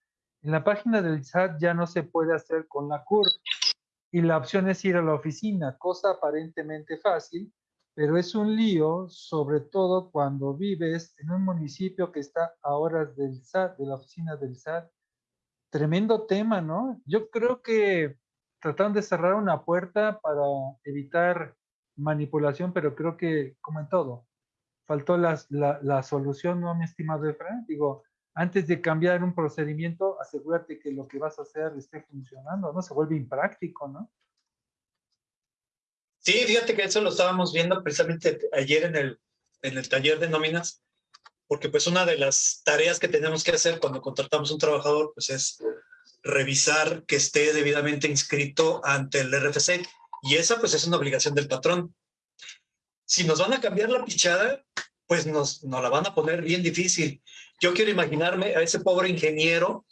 En la página del SAT ya no se puede hacer con la CUR y la opción es ir a la oficina, cosa aparentemente fácil, pero es un lío, sobre todo cuando vives en un municipio que está a horas del SAT, de la oficina del SAT. Tremendo tema, ¿no? Yo creo que trataron de cerrar una puerta para evitar manipulación, pero creo que, como en todo, faltó la, la, solución, ¿no, mi estimado Efraín? Digo, antes de cambiar un procedimiento, asegúrate que lo que vas a hacer esté funcionando, ¿no? Se vuelve impráctico, ¿no? Sí, fíjate que eso lo estábamos viendo precisamente ayer en el, en el taller de nóminas, porque pues una de las tareas que tenemos que hacer cuando contratamos un trabajador, pues es revisar que esté debidamente inscrito ante el RFC y esa pues es una obligación del patrón. Si nos van a cambiar la pichada, pues nos, nos la van a poner bien difícil. Yo quiero imaginarme a ese pobre ingeniero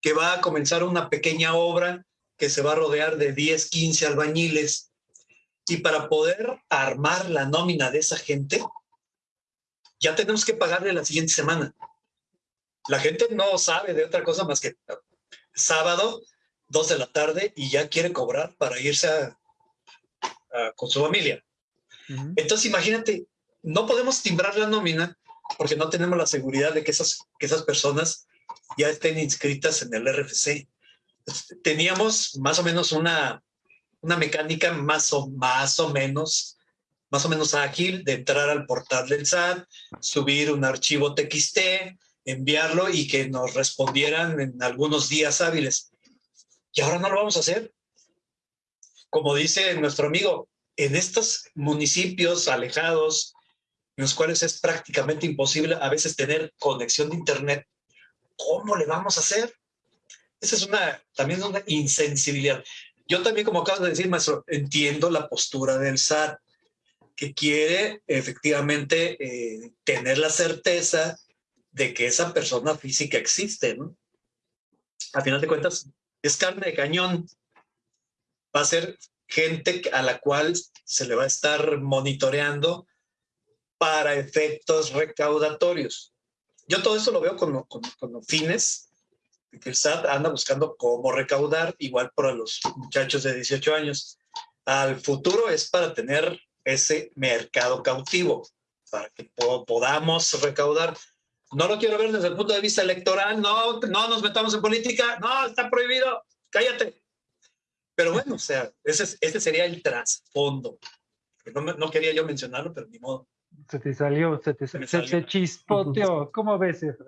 que va a comenzar una pequeña obra que se va a rodear de 10, 15 albañiles Y para poder armar la nómina de esa gente, ya tenemos que pagarle la siguiente semana. La gente no sabe de otra cosa más que sábado, dos de la tarde, y ya quiere cobrar para irse con su familia. Entonces, imagínate, no podemos timbrar la nómina porque no tenemos la seguridad de que esas, que esas personas ya estén inscritas en el RFC. Teníamos más o menos una, una mecánica más o, más o menos más o menos ágil de entrar al portal del SAT, subir un archivo TXT, enviarlo y que nos respondieran en algunos días hábiles. Y ahora no lo vamos a hacer. Como dice nuestro amigo, en estos municipios alejados, en los cuales es prácticamente imposible a veces tener conexión de Internet, ¿cómo le vamos a hacer? Esa es una, también una insensibilidad. Yo también, como acabas de decir, maestro, entiendo la postura del SAT, que quiere efectivamente eh, tener la certeza de que esa persona física existe. A final de cuentas, es carne de cañón. Va a ser gente a la cual se le va a estar monitoreando para efectos recaudatorios. Yo todo eso lo veo con, con, fines que el SAT anda buscando cómo recaudar, igual para los muchachos de 18 años. Al futuro es para tener ese mercado cautivo, para que podamos recaudar. No lo quiero ver desde el punto de vista electoral, no, no nos metamos en política, no, está prohibido, cállate. Pero bueno, o sea, ese, ese sería el trasfondo. No, no quería yo mencionarlo, pero ni modo. Se te salió, se te se, se chispoteó. ¿Cómo ves, eso?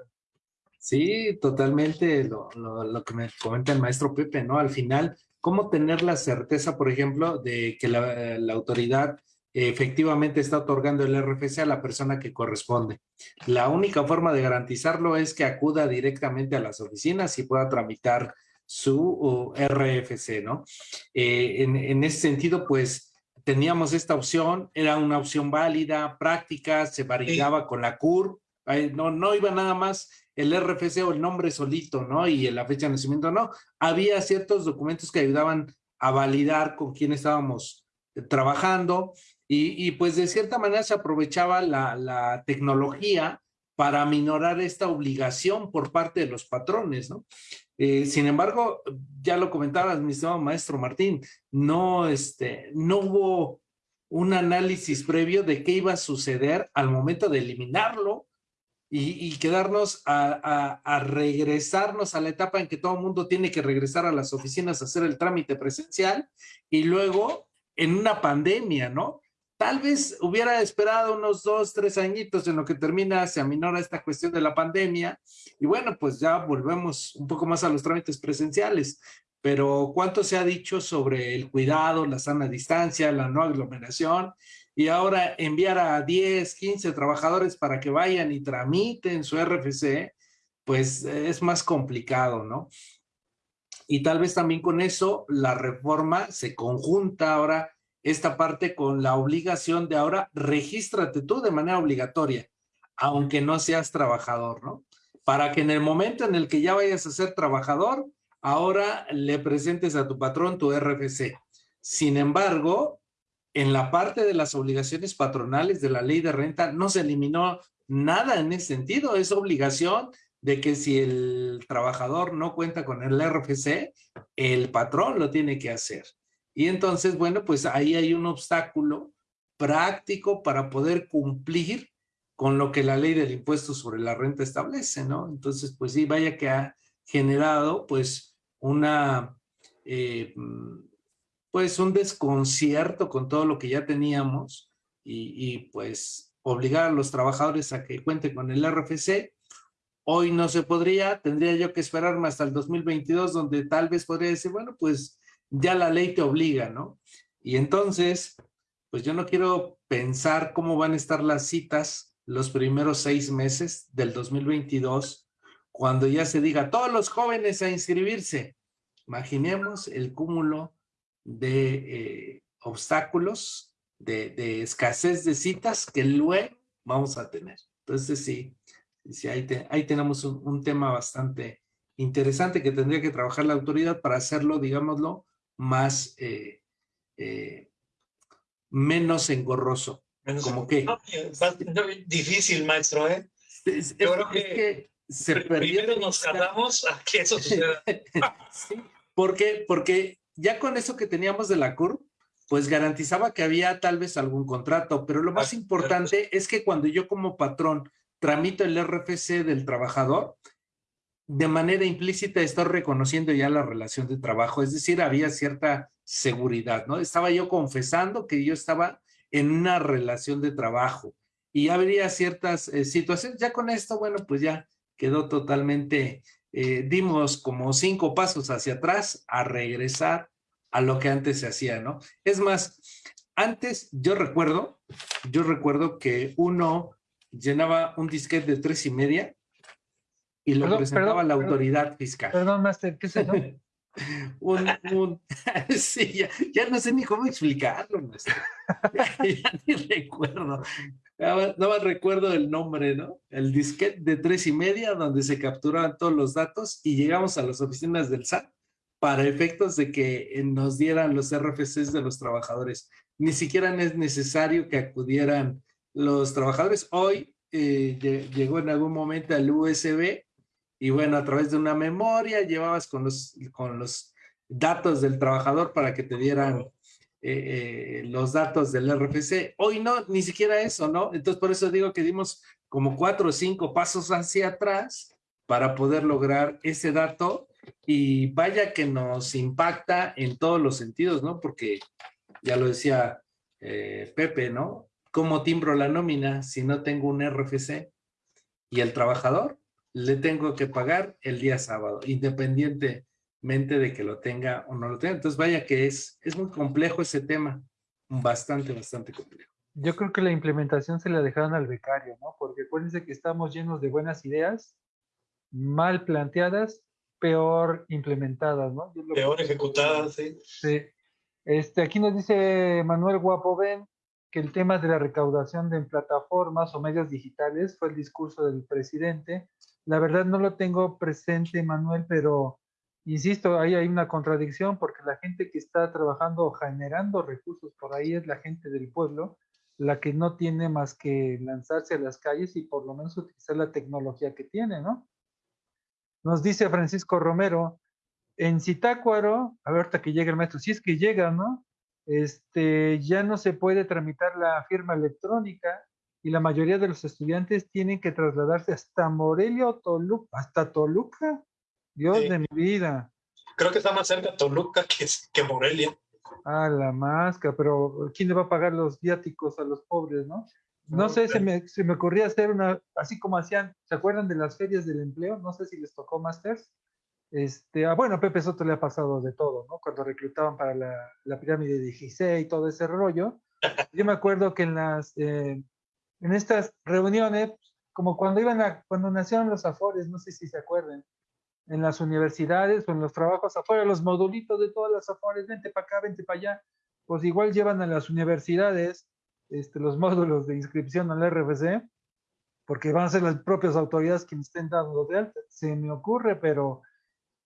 Sí, totalmente lo, lo, lo, que me comenta el maestro Pepe, ¿no? Al final, ¿cómo tener la certeza, por ejemplo, de que la, la autoridad efectivamente está otorgando el RFC a la persona que corresponde. La única forma de garantizarlo es que acuda directamente a las oficinas y pueda tramitar su RFC, ¿no? Eh, en, en, ese sentido, pues teníamos esta opción, era una opción válida, práctica, se validaba sí. con la CUR, no, no iba nada más el RFC o el nombre solito, ¿no? Y la fecha de nacimiento, no. Había ciertos documentos que ayudaban a validar con quién estábamos trabajando y, pues de cierta manera se aprovechaba la, tecnología para minorar esta obligación por parte de los patrones, ¿no? Eh, sin embargo, ya lo comentaba mi estimado maestro Martín, no, este, no hubo un análisis previo de qué iba a suceder al momento de eliminarlo y, quedarnos a, a, regresarnos a la etapa en que todo el mundo tiene que regresar a las oficinas a hacer el trámite presencial y luego en una pandemia, ¿no? Tal vez hubiera esperado unos dos, tres añitos en lo que termina, se aminora esta cuestión de la pandemia y bueno, pues ya volvemos un poco más a los trámites presenciales. Pero ¿cuánto se ha dicho sobre el cuidado, la sana distancia, la no aglomeración? Y ahora enviar a 10, 15 trabajadores para que vayan y tramiten su RFC, pues es más complicado, ¿no? Y tal vez también con eso la reforma se conjunta ahora esta parte con la obligación de ahora regístrate tú de manera obligatoria, aunque no seas trabajador, ¿no? Para que en el momento en el que ya vayas a ser trabajador, ahora le presentes a tu patrón tu RFC. Sin embargo, en la parte de las obligaciones patronales de la ley de renta no se eliminó nada en ese sentido, es obligación de que si el trabajador no cuenta con el RFC, el patrón lo tiene que hacer. Y entonces, bueno, pues ahí hay un obstáculo práctico para poder cumplir con lo que la ley del impuesto sobre la renta establece, ¿no? Entonces, pues sí, vaya que ha generado pues una, eh, pues un desconcierto con todo lo que ya teníamos y, y pues obligar a los trabajadores a que cuenten con el RFC. Hoy no se podría, tendría yo que esperarme hasta el 2022, donde tal vez podría decir, bueno, pues ya la ley te obliga, ¿no? Y entonces, pues yo no quiero pensar cómo van a estar las citas los primeros seis meses del 2022, cuando ya se diga todos los jóvenes a inscribirse. Imaginemos el cúmulo de eh, obstáculos, de, escasez de citas que luego vamos a tener. Entonces sí, sí ahí, te, ahí tenemos un tema bastante interesante que tendría que trabajar la autoridad para hacerlo, digámoslo, más, eh, eh, menos engorroso. Como que... difícil, maestro, ¿eh? Es, que, se Primero nos tardamos a que eso suceda. sí, porque, porque ya con eso que teníamos de la CUR, pues garantizaba que había tal vez algún contrato, pero lo más importante es que cuando yo como patrón tramito el RFC del trabajador, de manera implícita estoy reconociendo ya la relación de trabajo, es decir, había cierta seguridad, ¿no? Estaba yo confesando que yo estaba en una relación de trabajo y habría ciertas eh, situaciones. Ya con esto, bueno, pues ya quedó totalmente, eh, dimos como cinco pasos hacia atrás a regresar a lo que antes se hacía, ¿no? Es más, antes yo recuerdo, yo recuerdo que uno llenaba un disquete de tres y media y lo presentaba a la autoridad fiscal. Perdón, Master, ¿qué es eso? un, un, sí, ya, ya, no sé ni cómo explicarlo, maestro. ya, ni recuerdo. No más recuerdo el nombre, ¿no? El disquete de tres y media donde se capturaban todos los datos y llegamos a las oficinas del SAT para efectos de que nos dieran los RFCs de los trabajadores. Ni siquiera es necesario que acudieran los trabajadores. Hoy eh, llegó en algún momento el USB y bueno, a través de una memoria llevabas con los, con los datos del trabajador para que te dieran eh, eh, los datos del RFC. Hoy no, ni siquiera eso, ¿no? Entonces por eso digo que dimos como cuatro o cinco pasos hacia atrás para poder lograr ese dato y vaya que nos impacta en todos los sentidos, ¿no? Porque ya lo decía eh, Pepe, ¿no? ¿Cómo timbro la nómina si no tengo un RFC? Y el trabajador le tengo que pagar el día sábado, independientemente de que lo tenga o no lo tenga. Entonces, vaya que es, es muy complejo ese tema, bastante, bastante complejo. Yo creo que la implementación se la dejaron al becario, ¿no? Porque acuérdense que estamos llenos de buenas ideas, mal planteadas, peor implementadas, ¿no? Peor ejecutadas, sí. Sí. Este, aquí nos dice Manuel Guapo Ben que el tema de la recaudación de plataformas o medios digitales fue el discurso del presidente la verdad no lo tengo presente, Manuel, pero insisto, ahí hay una contradicción porque la gente que está trabajando o generando recursos por ahí es la gente del pueblo, la que no tiene más que lanzarse a las calles y por lo menos utilizar la tecnología que tiene, ¿no? Nos dice Francisco Romero, en Citácuaro, a ver hasta que llegue el maestro, si es que llega, ¿no? Este, ya no se puede tramitar la firma electrónica, y la mayoría de los estudiantes tienen que trasladarse hasta Morelia o Toluca, hasta Toluca. Dios de mi vida. Creo que está más cerca Toluca que, que Morelia. Ah, la máscara, pero ¿quién le va a pagar los viáticos a los pobres, no? No sé, se me, se me ocurría hacer una, así como hacían, ¿se acuerdan de las ferias del empleo? No sé si les tocó Masters. Este, ah, bueno, a Pepe Soto le ha pasado de todo, ¿no? Cuando reclutaban para la, la pirámide de Gizeh y todo ese rollo. Yo me acuerdo que en las, eh, en estas reuniones, como cuando iban a, cuando nacieron los afores, no sé si se acuerdan, en las universidades o en los trabajos afuera, los modulitos de todas las afores, vente para acá, vente para allá, pues igual llevan a las universidades este, los módulos de inscripción al RFC, porque van a ser las propias autoridades quienes estén dando de alta. Se me ocurre, pero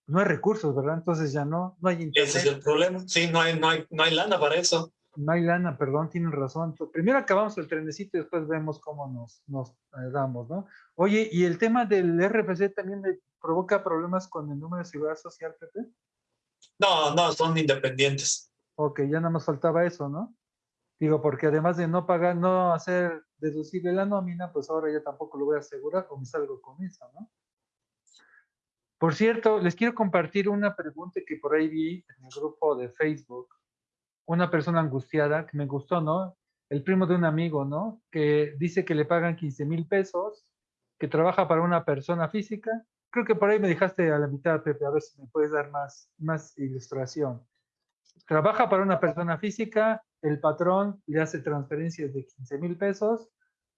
no hay recursos, ¿verdad? Entonces ya no, no hay internet. Ese es el problema. Sí, no hay, no hay, no hay lana para eso. No hay lana, perdón, tienen razón. Primero acabamos el trenecito y después vemos cómo nos, nos eh, damos, ¿no? Oye, ¿y el tema del RFC también me provoca problemas con el número de seguridad social, Pepe? No, no, son independientes. Ok, ya nada más faltaba eso, ¿no? Digo, porque además de no pagar, no hacer deducible la nómina, pues ahora ya tampoco lo voy a asegurar o me salgo con eso, ¿no? Por cierto, les quiero compartir una pregunta que por ahí vi en el grupo de Facebook una persona angustiada, que me gustó, ¿no? El primo de un amigo, ¿no? Que dice que le pagan 15 mil pesos, que trabaja para una persona física. Creo que por ahí me dejaste a la mitad, Pepe, a ver si me puedes dar más, más ilustración. Trabaja para una persona física, el patrón le hace transferencias de 15 mil pesos,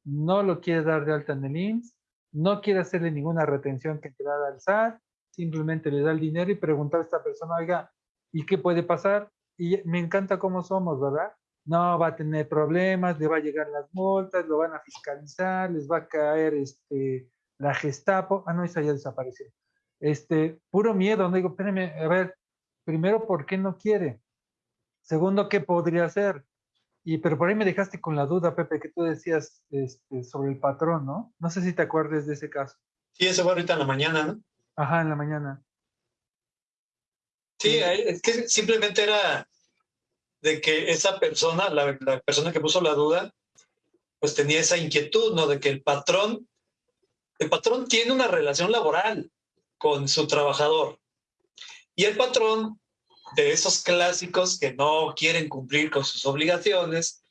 no lo quiere dar de alta en el IMSS, no quiere hacerle ninguna retención que te da al SAT, simplemente le da el dinero y preguntar a esta persona, oiga, ¿y qué puede pasar? y me encanta cómo somos, ¿verdad? No va a tener problemas, le va a llegar las multas, lo van a fiscalizar, les va a caer este, la Gestapo. Ah, no, esa ya desapareció. Este, puro miedo, no digo, espérame, a ver, primero, ¿por qué no quiere? Segundo, ¿qué podría hacer? Y pero por ahí me dejaste con la duda, Pepe, que tú decías este, sobre el patrón, ¿no? No sé si te acuerdas de ese caso. Sí, ese fue ahorita en la mañana, ¿no? Ajá, en la mañana. Sí, es que simplemente era de que esa persona, la, la, persona que puso la duda, pues tenía esa inquietud, ¿no? De que el patrón, el patrón tiene una relación laboral con su trabajador. Y el patrón de esos clásicos que no quieren cumplir con sus obligaciones,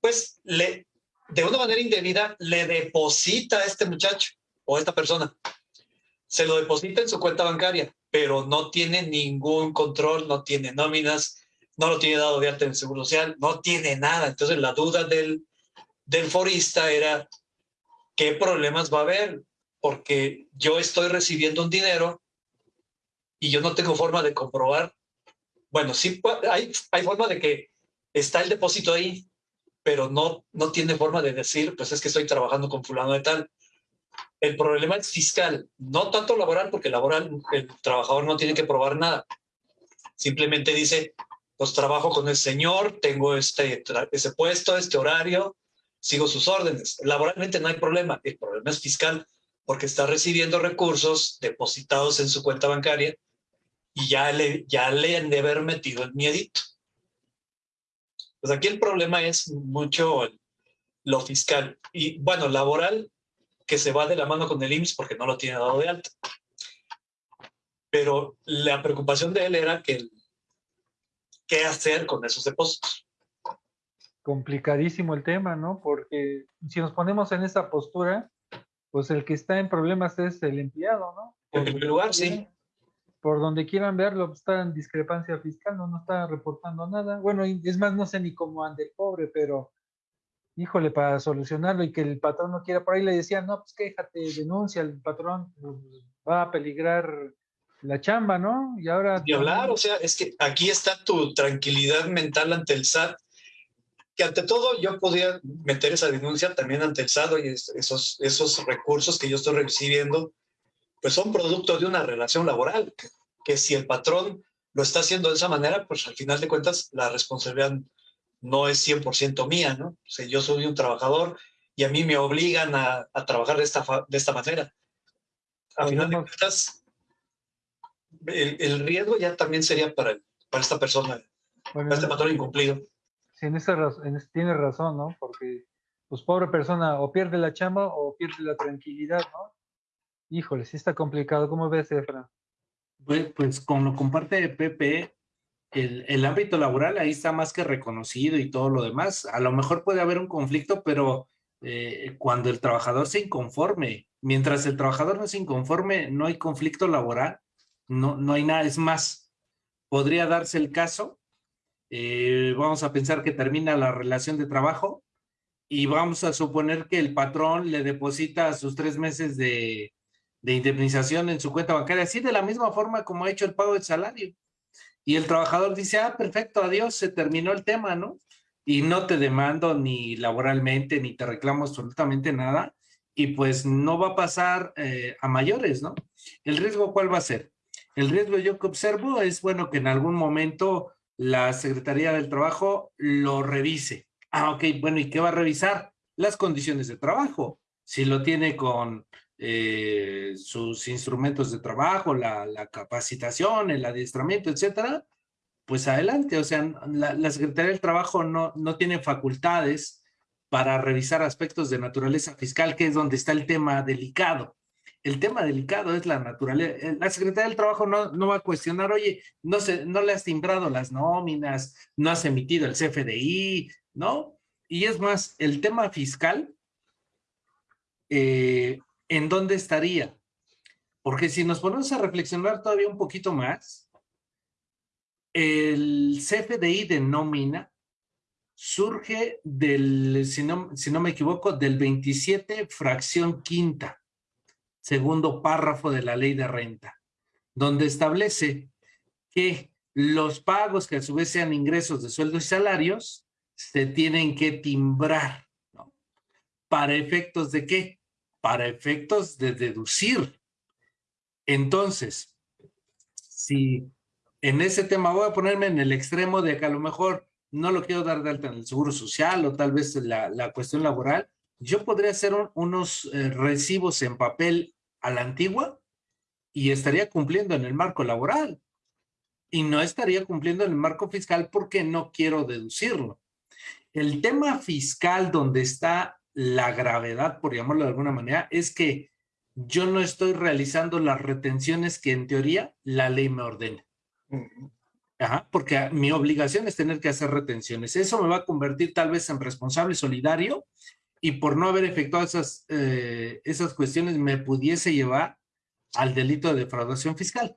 pues le, de una manera indebida le deposita a este muchacho o a esta persona. Se lo deposita en su cuenta bancaria, pero no tiene ningún control, no tiene nóminas, no lo tiene dado de alta en el Seguro Social, no tiene nada. Entonces la duda del, del forista era, ¿qué problemas va a haber? Porque yo estoy recibiendo un dinero y yo no tengo forma de comprobar bueno, sí hay, hay forma de que está el depósito ahí, pero no, no tiene forma de decir, pues es que estoy trabajando con fulano de tal. El problema es fiscal, no tanto laboral, porque laboral el trabajador no tiene que probar nada. Simplemente dice, pues trabajo con el señor, tengo este, ese puesto, este horario, sigo sus órdenes. Laboralmente no hay problema, el problema es fiscal, porque está recibiendo recursos depositados en su cuenta bancaria y ya le, ya le han de haber metido el miedito. Pues aquí el problema es mucho lo fiscal y bueno, laboral, que se va de la mano con el IMSS porque no lo tiene dado de alta. Pero la preocupación de él era que qué hacer con esos depósitos. Complicadísimo el tema, ¿no? Porque si nos ponemos en esa postura, pues el que está en problemas es el empleado, ¿no? en primer lugar, sí por donde quieran verlo, pues, está en discrepancia fiscal, no, no está reportando nada. Bueno, es más, no sé ni cómo ande el pobre, pero híjole, para solucionarlo y que el patrón no quiera, por ahí le decían, no, pues quéjate, denuncia al patrón, pues, va a peligrar la chamba, ¿no? Y ahora... Y hablar, o sea, es que aquí está tu tranquilidad mental ante el SAT, que ante todo yo podía meter esa denuncia también ante el SAT y esos, esos recursos que yo estoy recibiendo, pues son producto de una relación laboral, que, si el patrón lo está haciendo de esa manera, pues al final de cuentas la responsabilidad no es 100% mía, ¿no? O sea, yo soy un trabajador y a mí me obligan a, trabajar de esta, de esta manera. Al final de cuentas, el, riesgo ya también sería para, para esta persona, para este patrón incumplido. Sí, en esa, tiene razón, ¿no? Porque, pues, pobre persona, o pierde la chamba o pierde la tranquilidad, ¿no? Híjole, sí está complicado. ¿Cómo ves, Efra? Pues, pues con lo comparte Pepe, el, el, ámbito laboral ahí está más que reconocido y todo lo demás. A lo mejor puede haber un conflicto, pero eh, cuando el trabajador se inconforme, mientras el trabajador no se inconforme, no hay conflicto laboral, no, no hay nada. Es más, podría darse el caso, eh, vamos a pensar que termina la relación de trabajo y vamos a suponer que el patrón le deposita sus tres meses de, de indemnización en su cuenta bancaria, así de la misma forma como ha hecho el pago del salario. Y el trabajador dice, ah, perfecto, adiós, se terminó el tema, ¿no? Y no te demando ni laboralmente, ni te reclamo absolutamente nada, y pues no va a pasar eh, a mayores, ¿no? ¿El riesgo cuál va a ser? El riesgo yo que observo es, bueno, que en algún momento la Secretaría del Trabajo lo revise. Ah, ok, bueno, ¿y qué va a revisar? Las condiciones de trabajo. Si lo tiene con eh, sus instrumentos de trabajo, la, capacitación, el adiestramiento, etcétera, pues adelante. O sea, la, Secretaría del Trabajo no, no tiene facultades para revisar aspectos de naturaleza fiscal, que es donde está el tema delicado. El tema delicado es la naturaleza. Eh, la Secretaría del Trabajo no, no va a cuestionar, oye, no, se, no le has timbrado las nóminas, no has emitido el CFDI, ¿no? Y es más, el tema fiscal eh, ¿en dónde estaría? Porque si nos ponemos a reflexionar todavía un poquito más, el CFDI de nómina surge del, si no, si no me equivoco, del 27 fracción quinta, segundo párrafo de la ley de renta, donde establece que los pagos que a su vez sean ingresos de sueldos y salarios se tienen que timbrar, ¿no? ¿Para efectos de qué? Para efectos de deducir. Entonces, si en ese tema voy a ponerme en el extremo de que a lo mejor no lo quiero dar de alta en el seguro social o tal vez la, la cuestión laboral, yo podría hacer unos eh, recibos en papel a la antigua y estaría cumpliendo en el marco laboral y no estaría cumpliendo en el marco fiscal porque no quiero deducirlo. El tema fiscal donde está la gravedad, por llamarlo de alguna manera, es que yo no estoy realizando las retenciones que en teoría la ley me ordena. Ajá, porque mi obligación es tener que hacer retenciones. Eso me va a convertir tal vez en responsable solidario y por no haber efectuado esas, eh, esas cuestiones me pudiese llevar al delito de defraudación fiscal.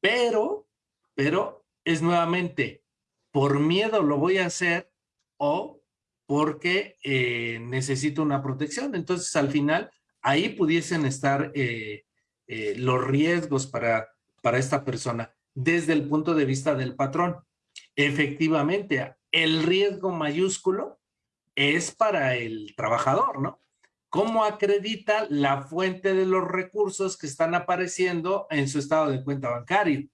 Pero, pero es nuevamente, por miedo lo voy a hacer o porque eh, necesito una protección. Entonces, al final, ahí pudiesen estar eh, los riesgos para, para esta persona desde el punto de vista del patrón. Efectivamente, el riesgo mayúsculo es para el trabajador, ¿no? ¿Cómo acredita la fuente de los recursos que están apareciendo en su estado de cuenta bancario?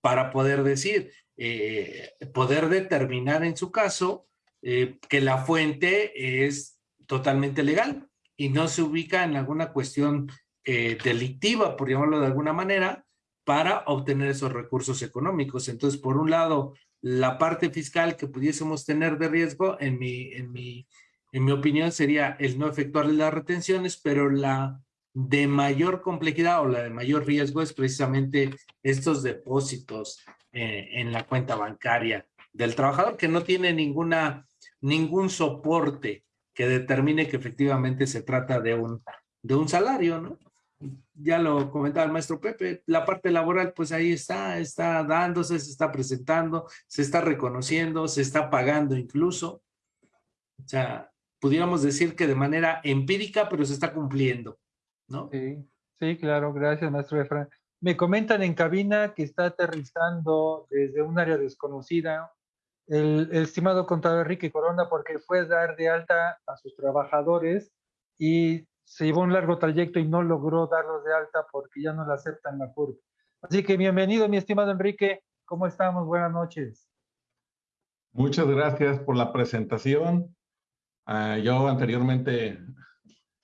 Para poder decir, eh, poder determinar en su caso eh, que la fuente es totalmente legal y no se ubica en alguna cuestión eh, delictiva, por llamarlo de alguna manera, para obtener esos recursos económicos. Entonces, por un lado, la parte fiscal que pudiésemos tener de riesgo, en mi, en mi, en mi opinión, sería el no efectuar las retenciones, pero la de mayor complejidad o la de mayor riesgo es precisamente estos depósitos eh, en la cuenta bancaria del trabajador que no tiene ninguna, ningún soporte que determine que efectivamente se trata de un, de un salario, ¿no? ya lo comentaba el maestro Pepe, la parte laboral pues ahí está, está dándose, se está presentando, se está reconociendo, se está pagando incluso. O sea, pudiéramos decir que de manera empírica, pero se está cumpliendo, ¿no? Sí, sí, claro, gracias maestro Efra. Me comentan en cabina que está aterrizando desde un área desconocida el, el estimado contador Enrique Corona porque fue dar de alta a sus trabajadores y se llevó un largo trayecto y no logró darlos de alta porque ya no le aceptan la curva. Así que bienvenido, mi estimado Enrique. ¿Cómo estamos? Buenas noches. Muchas gracias por la presentación. Uh, yo anteriormente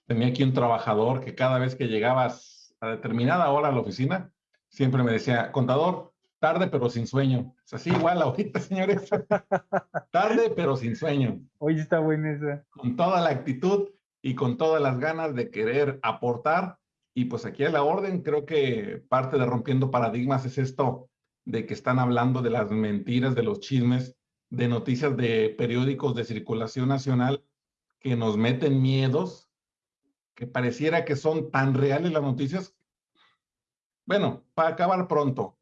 tenía aquí un trabajador que cada vez que llegabas a determinada hora a la oficina, siempre me decía, contador, tarde pero sin sueño. Es así igual ahorita, señores. tarde pero sin sueño. Hoy está buena esa. Con toda la actitud y con todas las ganas de querer aportar. Y pues aquí a la orden, creo que parte de rompiendo paradigmas es esto de que están hablando de las mentiras, de los chismes, de noticias de periódicos de circulación nacional que nos meten miedos, que pareciera que son tan reales las noticias. Bueno, para acabar pronto,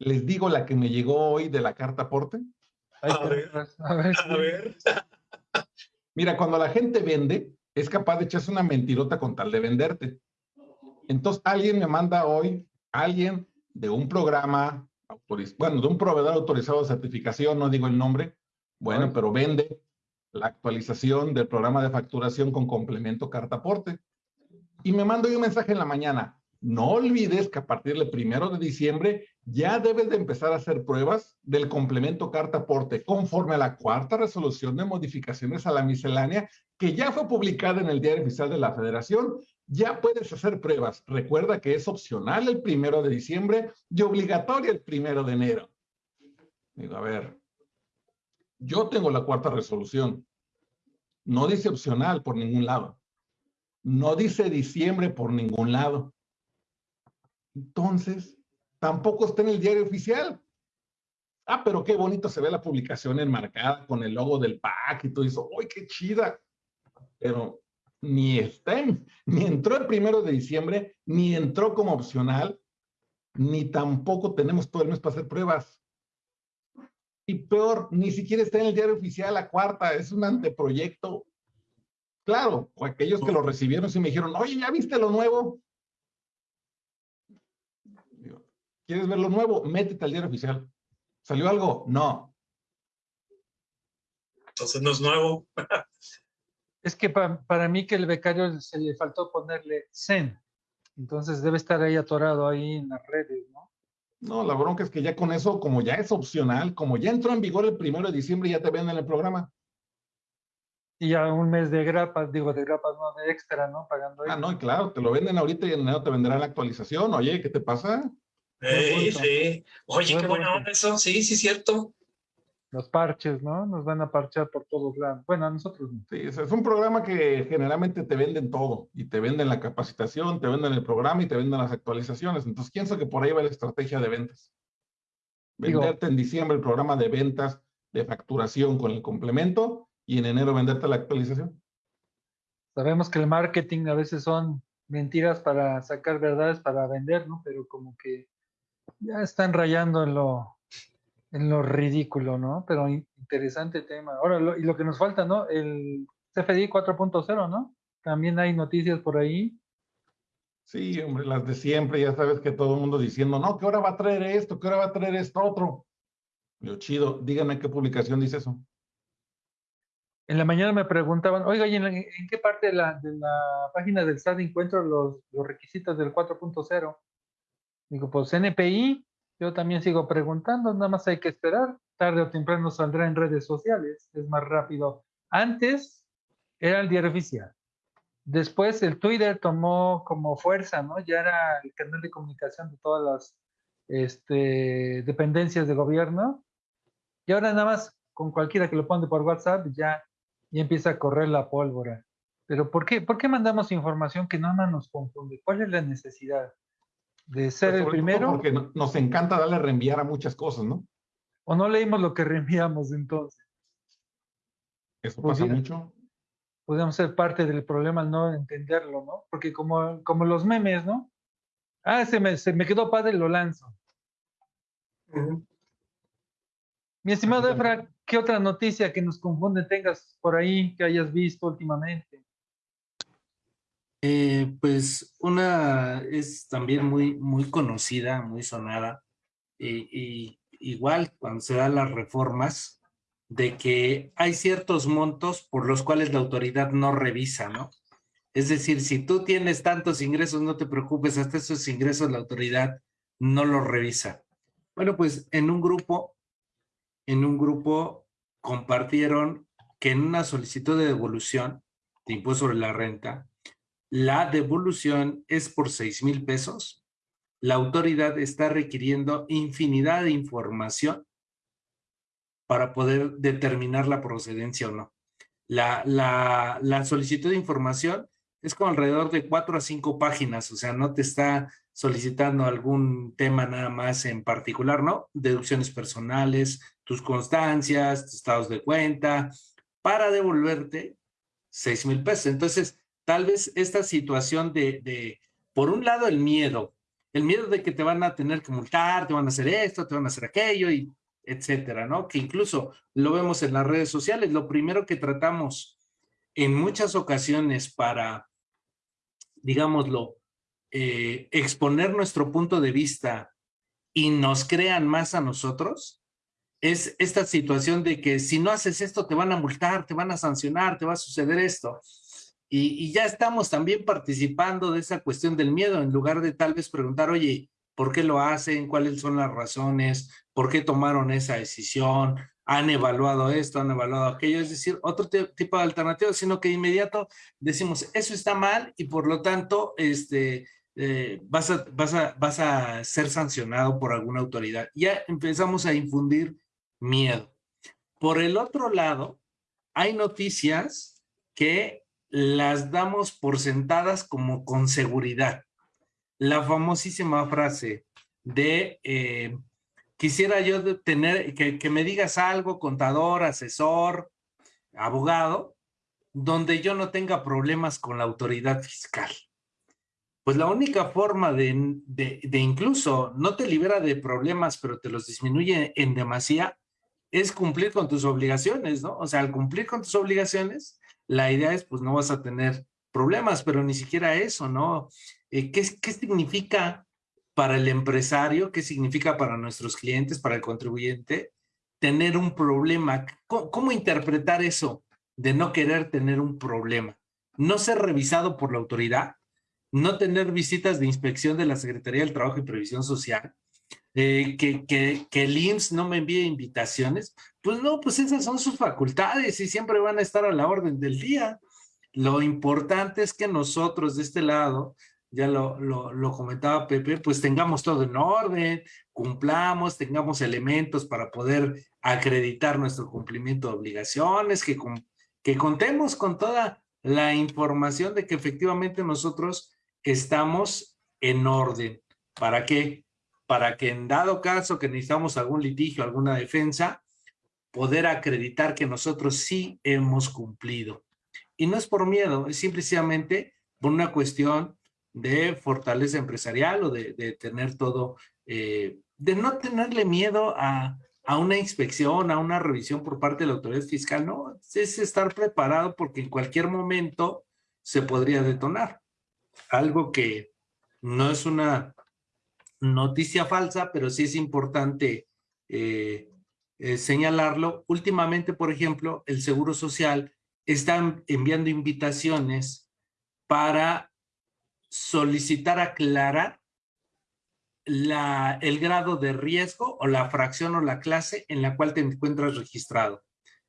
les digo la que me llegó hoy de la carta aporte. A ver, a ver. A ver. Mira, cuando la gente vende, es capaz de echarse una mentirota con tal de venderte. Entonces, alguien me manda hoy, alguien de un programa, bueno, de un proveedor autorizado de certificación, no digo el nombre, bueno, pero vende la actualización del programa de facturación con complemento carta aporte. Y me manda un mensaje en la mañana. No olvides que a partir del primero de diciembre ya debes de empezar a hacer pruebas del complemento carta aporte conforme a la cuarta resolución de modificaciones a la miscelánea que ya fue publicada en el Diario Oficial de la Federación. Ya puedes hacer pruebas. Recuerda que es opcional el primero de diciembre y obligatorio el primero de enero. Digo, a ver, yo tengo la cuarta resolución. No dice opcional por ningún lado. No dice diciembre por ningún lado. Entonces, tampoco está en el diario oficial. Ah, pero qué bonito se ve la publicación enmarcada con el logo del PAC y todo eso. ¡Uy, qué chida! Pero ni está ni entró el primero de diciembre, ni entró como opcional, ni tampoco tenemos todo el mes para hacer pruebas. Y peor, ni siquiera está en el diario oficial la cuarta, es un anteproyecto. Claro, aquellos que lo recibieron y me dijeron, oye, ¿ya viste lo nuevo? ¿Quieres ver lo nuevo? Métete al diario oficial. ¿Salió algo? No. Entonces no es nuevo. es que para mí que el becario se le faltó ponerle Zen. Entonces debe estar ahí atorado ahí en las redes, ¿no? No, la bronca es que ya con eso, como ya es opcional, como ya entró en vigor el primero de diciembre, ya te venden el programa. Y ya un mes de grapas, digo, de grapas, no, de extra, ¿no? Pagando. Ah, no, claro, te lo venden ahorita y en enero te venderán la actualización. Oye, ¿qué te pasa? Sí, sí. Oye, qué buena onda eso. Sí, sí, cierto. Los parches, ¿no? Nos van a parchar por todos lados. Bueno, a nosotros no. Sí, es un programa que generalmente te venden todo. Y te venden la capacitación, te venden el programa y te venden las actualizaciones. Entonces, pienso que por ahí va la estrategia de ventas. Venderte en diciembre el programa de ventas de facturación con el complemento y en enero venderte la actualización. Sabemos que el marketing a veces son mentiras para sacar verdades para vender, ¿no? Pero como que ya están rayando en lo, en lo ridículo, ¿no? Pero interesante tema. Ahora, y lo que nos falta, ¿no? El CFDI 4.0, ¿no? También hay noticias por ahí. Sí, hombre, las de siempre, ya sabes que todo el mundo diciendo, no, ¿qué hora va a traer esto? ¿Qué hora va a traer esto otro? Lo chido, díganme qué publicación dice eso en la mañana me preguntaban, oiga, ¿y en, qué parte de la, página del SAT encuentro los, requisitos del 4.0? Digo, pues NPI, yo también sigo preguntando, nada más hay que esperar, tarde o temprano saldrá en redes sociales, es más rápido. Antes era el diario oficial. Después el Twitter tomó como fuerza, ¿no? Ya era el canal de comunicación de todas las este, dependencias de gobierno. Y ahora nada más con cualquiera que lo pone por WhatsApp ya y empieza a correr la pólvora. Pero ¿por qué, ¿por qué mandamos información que nada más nos confunde? ¿Cuál es la necesidad? ¿De ser el primero? Porque nos encanta darle a reenviar a muchas cosas, ¿no? ¿O no leímos lo que reenviamos entonces? Eso pasa mucho. Podríamos ser parte del problema al no entenderlo, ¿no? Porque como, como los memes, ¿no? Ah, se me, se me quedó padre, lo lanzo. Mi estimado Efra, ¿qué otra noticia que nos confunde tengas por ahí que hayas visto últimamente? Eh, pues una es también muy, muy conocida, muy sonada, y, igual cuando se dan las reformas, de que hay ciertos montos por los cuales la autoridad no revisa, ¿no? Es decir, si tú tienes tantos ingresos, no te preocupes, hasta esos ingresos la autoridad no los revisa. Bueno, pues en un grupo en un grupo compartieron que en una solicitud de devolución de impuesto sobre la renta, la devolución es por seis mil pesos. La autoridad está requiriendo infinidad de información para poder determinar la procedencia o no. La, la, la solicitud de información es como alrededor de cuatro a cinco páginas, o sea, no te está solicitando algún tema nada más en particular, ¿no? Deducciones personales, tus constancias, tus estados de cuenta, para devolverte seis mil pesos. Entonces, tal vez esta situación de, por un lado, el miedo, el miedo de que te van a tener que multar, te van a hacer esto, te van a hacer aquello, y etcétera, ¿no? Que incluso lo vemos en las redes sociales. Lo primero que tratamos en muchas ocasiones para digámoslo, eh, exponer nuestro punto de vista y nos crean más a nosotros, es esta situación de que si no haces esto te van a multar, te van a sancionar, te va a suceder esto. Y, ya estamos también participando de esa cuestión del miedo, en lugar de tal vez preguntar, oye, ¿por qué lo hacen? ¿Cuáles son las razones? ¿Por qué tomaron esa decisión? han evaluado esto, han evaluado aquello, es decir, otro tipo de alternativa, sino que de inmediato decimos, eso está mal y por lo tanto este, eh, vas, a, vas, a, vas a ser sancionado por alguna autoridad. Ya empezamos a infundir miedo. Por el otro lado, hay noticias que las damos por sentadas como con seguridad. La famosísima frase de eh, quisiera yo tener, que, me digas algo, contador, asesor, abogado, donde yo no tenga problemas con la autoridad fiscal. Pues la única forma de, de, incluso no te libera de problemas, pero te los disminuye en demasía, es cumplir con tus obligaciones, ¿no? O sea, al cumplir con tus obligaciones, la idea es, pues no vas a tener problemas, pero ni siquiera eso, ¿no? Eh, ¿qué, ¿Qué significa para el empresario, qué significa para nuestros clientes, para el contribuyente, tener un problema. ¿Cómo, interpretar eso de no querer tener un problema? No ser revisado por la autoridad, no tener visitas de inspección de la Secretaría del Trabajo y Previsión Social, eh, que, que, que el IMSS no me envíe invitaciones, pues no, pues esas son sus facultades y siempre van a estar a la orden del día. Lo importante es que nosotros de este lado, ya lo, lo, lo, comentaba Pepe, pues tengamos todo en orden, cumplamos, tengamos elementos para poder acreditar nuestro cumplimiento de obligaciones, que, que contemos con toda la información de que efectivamente nosotros estamos en orden. ¿Para qué? Para que en dado caso que necesitamos algún litigio, alguna defensa, poder acreditar que nosotros sí hemos cumplido. Y no es por miedo, es simplemente por una cuestión de fortaleza empresarial o de, de tener todo, eh, de no tenerle miedo a, a una inspección, a una revisión por parte de la autoridad fiscal, no, es estar preparado porque en cualquier momento se podría detonar. Algo que no es una noticia falsa, pero sí es importante eh, eh, señalarlo. Últimamente, por ejemplo, el Seguro Social está enviando invitaciones para solicitar aclarar la, el grado de riesgo o la fracción o la clase en la cual te encuentras registrado.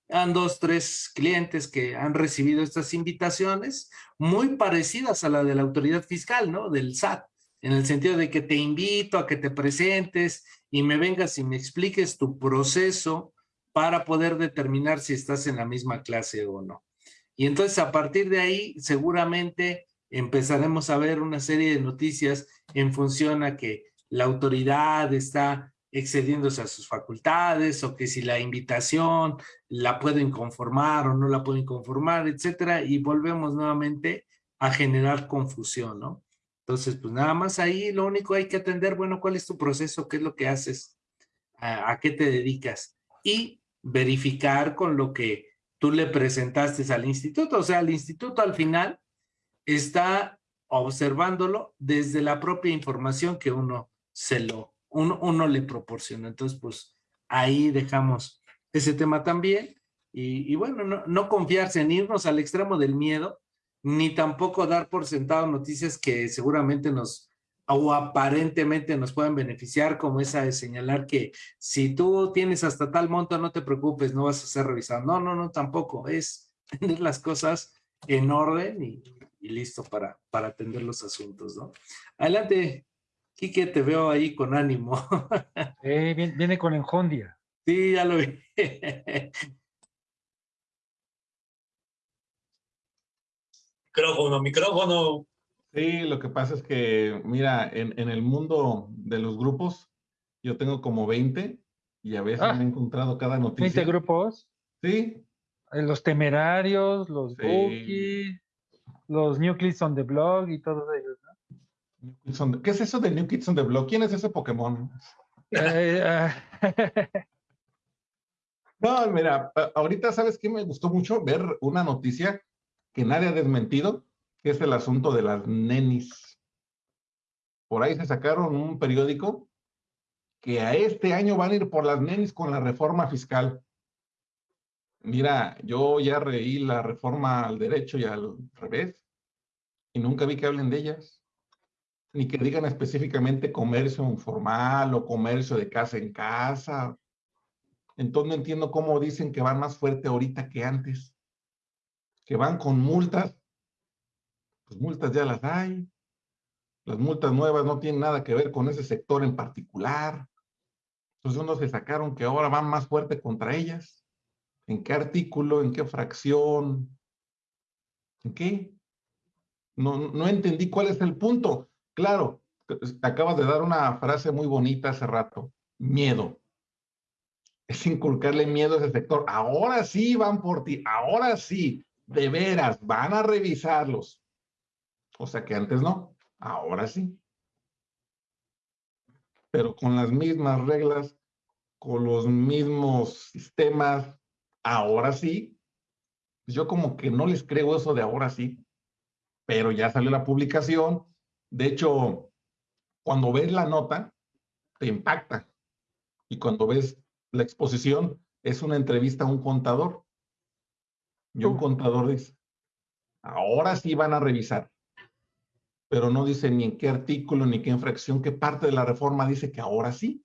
Han dos, tres clientes que han recibido estas invitaciones muy parecidas a la de la autoridad fiscal, ¿no? Del SAT, en el sentido de que te invito a que te presentes y me vengas y me expliques tu proceso para poder determinar si estás en la misma clase o no. Y entonces a partir de ahí seguramente empezaremos a ver una serie de noticias en función a que la autoridad está excediéndose a sus facultades o que si la invitación la puedo inconformar o no la puedo inconformar, etcétera, y volvemos nuevamente a generar confusión, ¿no? Entonces, pues nada más ahí lo único hay que atender, bueno, ¿cuál es tu proceso? ¿Qué es lo que haces? ¿A, qué te dedicas? Y verificar con lo que tú le presentaste al instituto. O sea, el instituto al final está observándolo desde la propia información que uno se lo, uno, uno le proporciona. Entonces, pues ahí dejamos ese tema también. Y, y bueno, no, no, confiarse en irnos al extremo del miedo, ni tampoco dar por sentado noticias que seguramente nos o aparentemente nos pueden beneficiar, como esa de señalar que si tú tienes hasta tal monto, no te preocupes, no vas a ser revisado. No, no, no, tampoco. Es tener las cosas en orden y, y listo para, para atender los asuntos, ¿no? Adelante, Quique, te veo ahí con ánimo. Eh, viene, viene, con enjondia. Sí, ya lo vi. micrófono, micrófono. Sí, lo que pasa es que, mira, en, en, el mundo de los grupos, yo tengo como 20 y a veces ah, me he encontrado cada noticia. ¿20 grupos? Sí. Eh, los temerarios, los sí. Bookie, los New Kids on the Blog y todos ellos, ¿no? ¿Qué es eso de New Kids on the Block? ¿Quién es ese Pokémon? Eh, uh... no, mira, ahorita sabes que me gustó mucho ver una noticia que nadie ha desmentido, que es el asunto de las nenis. Por ahí se sacaron un periódico que a este año van a ir por las nenis con la reforma fiscal. Mira, yo ya reí la reforma al derecho y al revés y nunca vi que hablen de ellas ni que digan específicamente comercio informal o comercio de casa en casa. Entonces no entiendo cómo dicen que van más fuerte ahorita que antes. Que van con multas. Pues multas ya las hay. Las multas nuevas no tienen nada que ver con ese sector en particular. Entonces uno se sacaron que ahora van más fuerte contra ellas. ¿En qué artículo? ¿En qué fracción? ¿En qué? No, no entendí cuál es el punto. Claro, acabas de dar una frase muy bonita hace rato, miedo. Es inculcarle miedo a ese sector. Ahora sí van por ti, ahora sí, de veras, van a revisarlos. O sea que antes no, ahora sí. Pero con las mismas reglas, con los mismos sistemas, ahora sí. Yo como que no les creo eso de ahora sí. Pero ya salió la publicación, de hecho, cuando ves la nota, te impacta. Y cuando ves la exposición, es una entrevista a un contador. Y un contador dice, ahora sí van a revisar. Pero no dice ni en qué artículo, ni qué infracción, qué parte de la reforma dice que ahora sí.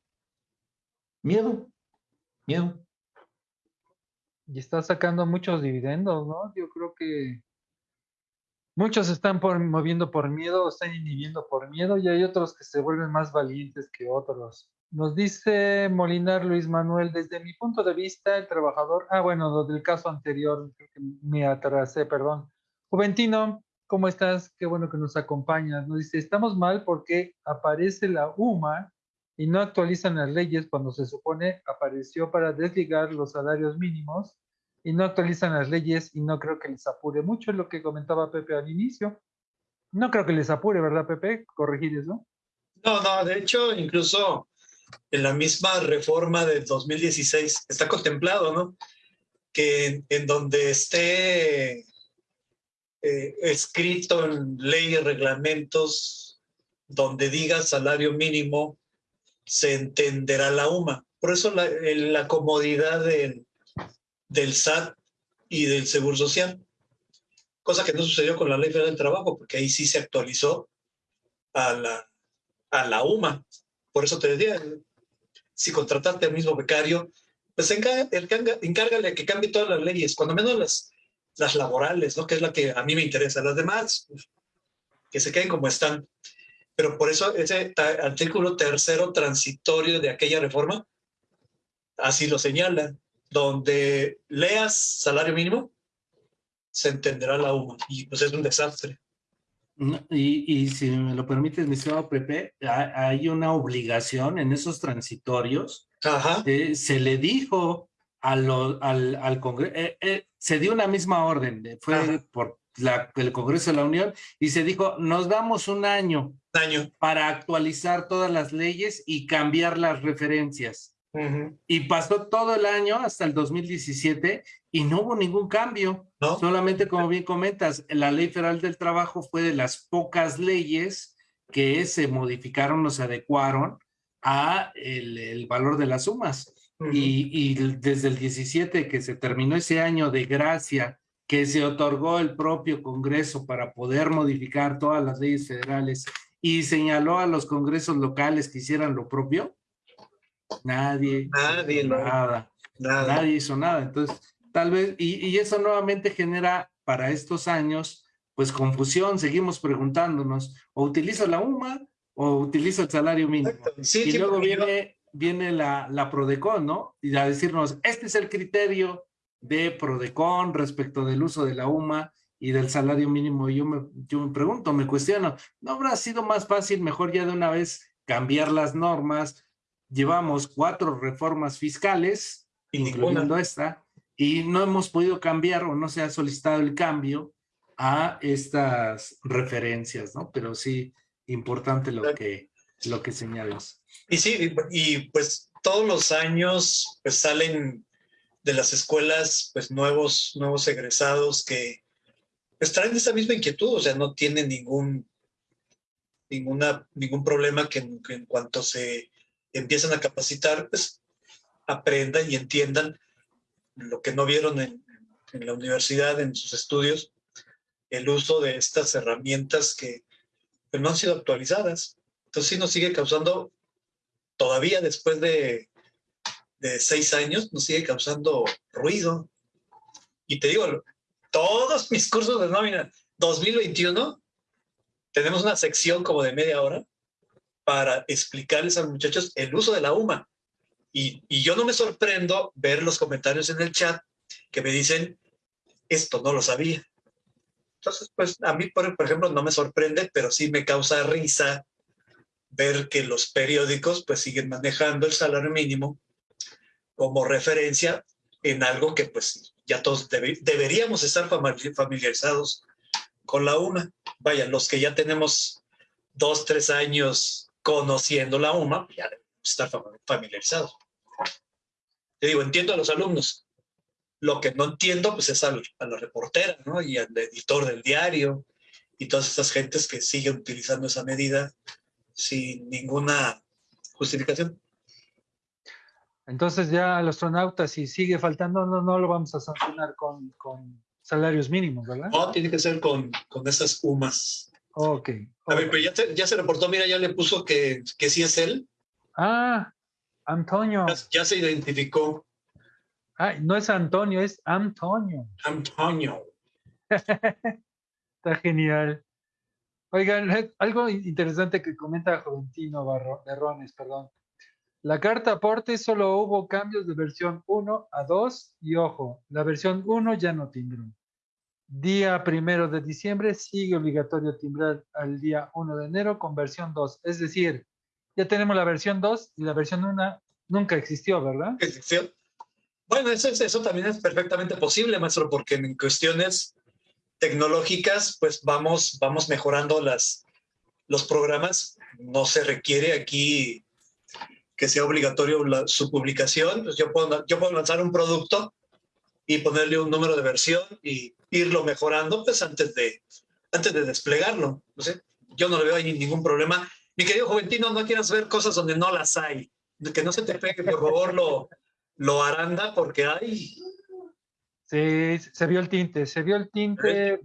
Miedo, miedo. Y está sacando muchos dividendos, ¿no? Yo creo que muchos están por, moviendo por miedo, están inhibiendo por miedo, y hay otros que se vuelven más valientes que otros. Nos dice Molinar Luis Manuel, desde mi punto de vista, el trabajador, ah, bueno, del caso anterior, creo que me atrasé, perdón. Juventino, ¿cómo estás? Qué bueno que nos acompañas. Nos dice, estamos mal porque aparece la UMA y no actualizan las leyes cuando se supone apareció para desligar los salarios mínimos y no actualizan las leyes y no creo que les apure mucho, lo que comentaba Pepe al inicio. No creo que les apure, ¿verdad, Pepe? Corregir eso. No, no, de hecho, incluso en la misma reforma del 2016 está contemplado, ¿no? Que en, donde esté eh, escrito en leyes, reglamentos, donde diga salario mínimo, se entenderá la UMA. Por eso la, la comodidad del, del SAT y del Seguro Social. Cosa que no sucedió con la Ley Federal del Trabajo, porque ahí sí se actualizó a la, a la UMA. Por eso te decía, si contrataste al mismo becario, pues encárgale que cambie todas las leyes, cuando menos las, las laborales, ¿no? que es la que a mí me interesa. Las demás, pues, que se queden como están. Pero por eso ese artículo tercero transitorio de aquella reforma, así lo señala, donde leas salario mínimo, se entenderá la UMA. Y pues es un desastre. Y, y, si me lo permites, mi estimado Pepe, hay una obligación en esos transitorios. Ajá. Eh, se le dijo a lo, al, al Congreso, eh, eh, se dio una misma orden, fue por la, el Congreso de la Unión, y se dijo, nos damos un año, año para actualizar todas las leyes y cambiar las referencias. Y pasó todo el año hasta el 2017 y no hubo ningún cambio. Solamente, como bien comentas, la Ley Federal del Trabajo fue de las pocas leyes que se modificaron o se adecuaron a el, valor de las sumas. y, y, desde el 17 que se terminó ese año de gracia que se otorgó el propio Congreso para poder modificar todas las leyes federales y señaló a los congresos locales que hicieran lo propio, Nadie. Nadie, nada, Nadie hizo nada. Entonces, tal vez, y, eso nuevamente genera para estos años, pues confusión, seguimos preguntándonos, o utilizo la UMA o utilizo el salario mínimo. y luego viene, viene la, la Prodecon, ¿no? Y a decirnos, este es el criterio de Prodecon respecto del uso de la UMA y del salario mínimo. Y yo me, yo me pregunto, me cuestiono, ¿no habrá sido más fácil, mejor ya de una vez cambiar las normas, llevamos cuatro reformas fiscales, incluyendo esta, y no hemos podido cambiar o no se ha solicitado el cambio a estas referencias, ¿no? Pero sí, importante lo que, lo que señalas. Y sí, y pues todos los años pues salen de las escuelas pues nuevos, nuevos egresados que pues traen esa misma inquietud, o sea, no tienen ningún, ninguna, ningún problema que en cuanto se empiezan a capacitar, pues aprendan y entiendan lo que no vieron en, la universidad, en sus estudios, el uso de estas herramientas que pues, no han sido actualizadas. Entonces sí nos sigue causando, todavía después de, de seis años, nos sigue causando ruido. Y te digo, todos mis cursos de nómina 2021, tenemos una sección como de media hora para explicarles a los muchachos el uso de la UMA. Y, yo no me sorprendo ver los comentarios en el chat que me dicen, esto no lo sabía. Entonces, pues a mí, por, ejemplo, no me sorprende, pero sí me causa risa ver que los periódicos pues siguen manejando el salario mínimo como referencia en algo que pues ya todos deberíamos estar familiarizados con la UMA. Vaya, los que ya tenemos dos, tres años conociendo la UMA, ya estar familiarizado. Te digo, entiendo a los alumnos. Lo que no entiendo, pues es a la reportera, ¿no? Y al editor del diario y todas esas gentes que siguen utilizando esa medida sin ninguna justificación. Entonces ya al astronauta, si sigue faltando, no, no lo vamos a sancionar con, con salarios mínimos, ¿verdad? No, tiene que ser con, con esas UMAS. Ok. A ver, pero ya, ya, se reportó, mira, ya le puso que, que sí es él. Ah, Antonio. Ya, ya se identificó. Ay, no es Antonio, es Antonio. Antonio. Está genial. Oigan, eh, algo interesante que comenta Juventino Barro, Berrones, perdón. La carta aporte solo hubo cambios de versión 1 a 2 y ojo, la versión 1 ya no timbró. Día primero de diciembre sigue obligatorio timbrar al día 1 de enero con versión 2. Es decir, ya tenemos la versión 2 y la versión 1 nunca existió, ¿verdad? Existió. Bueno, eso, es- eso también es perfectamente posible, maestro, porque en cuestiones tecnológicas, pues vamos, vamos mejorando las, los programas. No se requiere aquí que sea obligatorio la- su publicación. Pues yo, puedo, yo puedo lanzar un producto y ponerle un número de versión y irlo mejorando pues antes de, antes de desplegarlo. No sé, yo no le veo ahí ningún problema. Mi querido Juventino, no quieras ver cosas donde no las hay. Que no se te pegue, por favor, lo, lo aranda porque hay. Sí, se vio el tinte, se vio el tinte.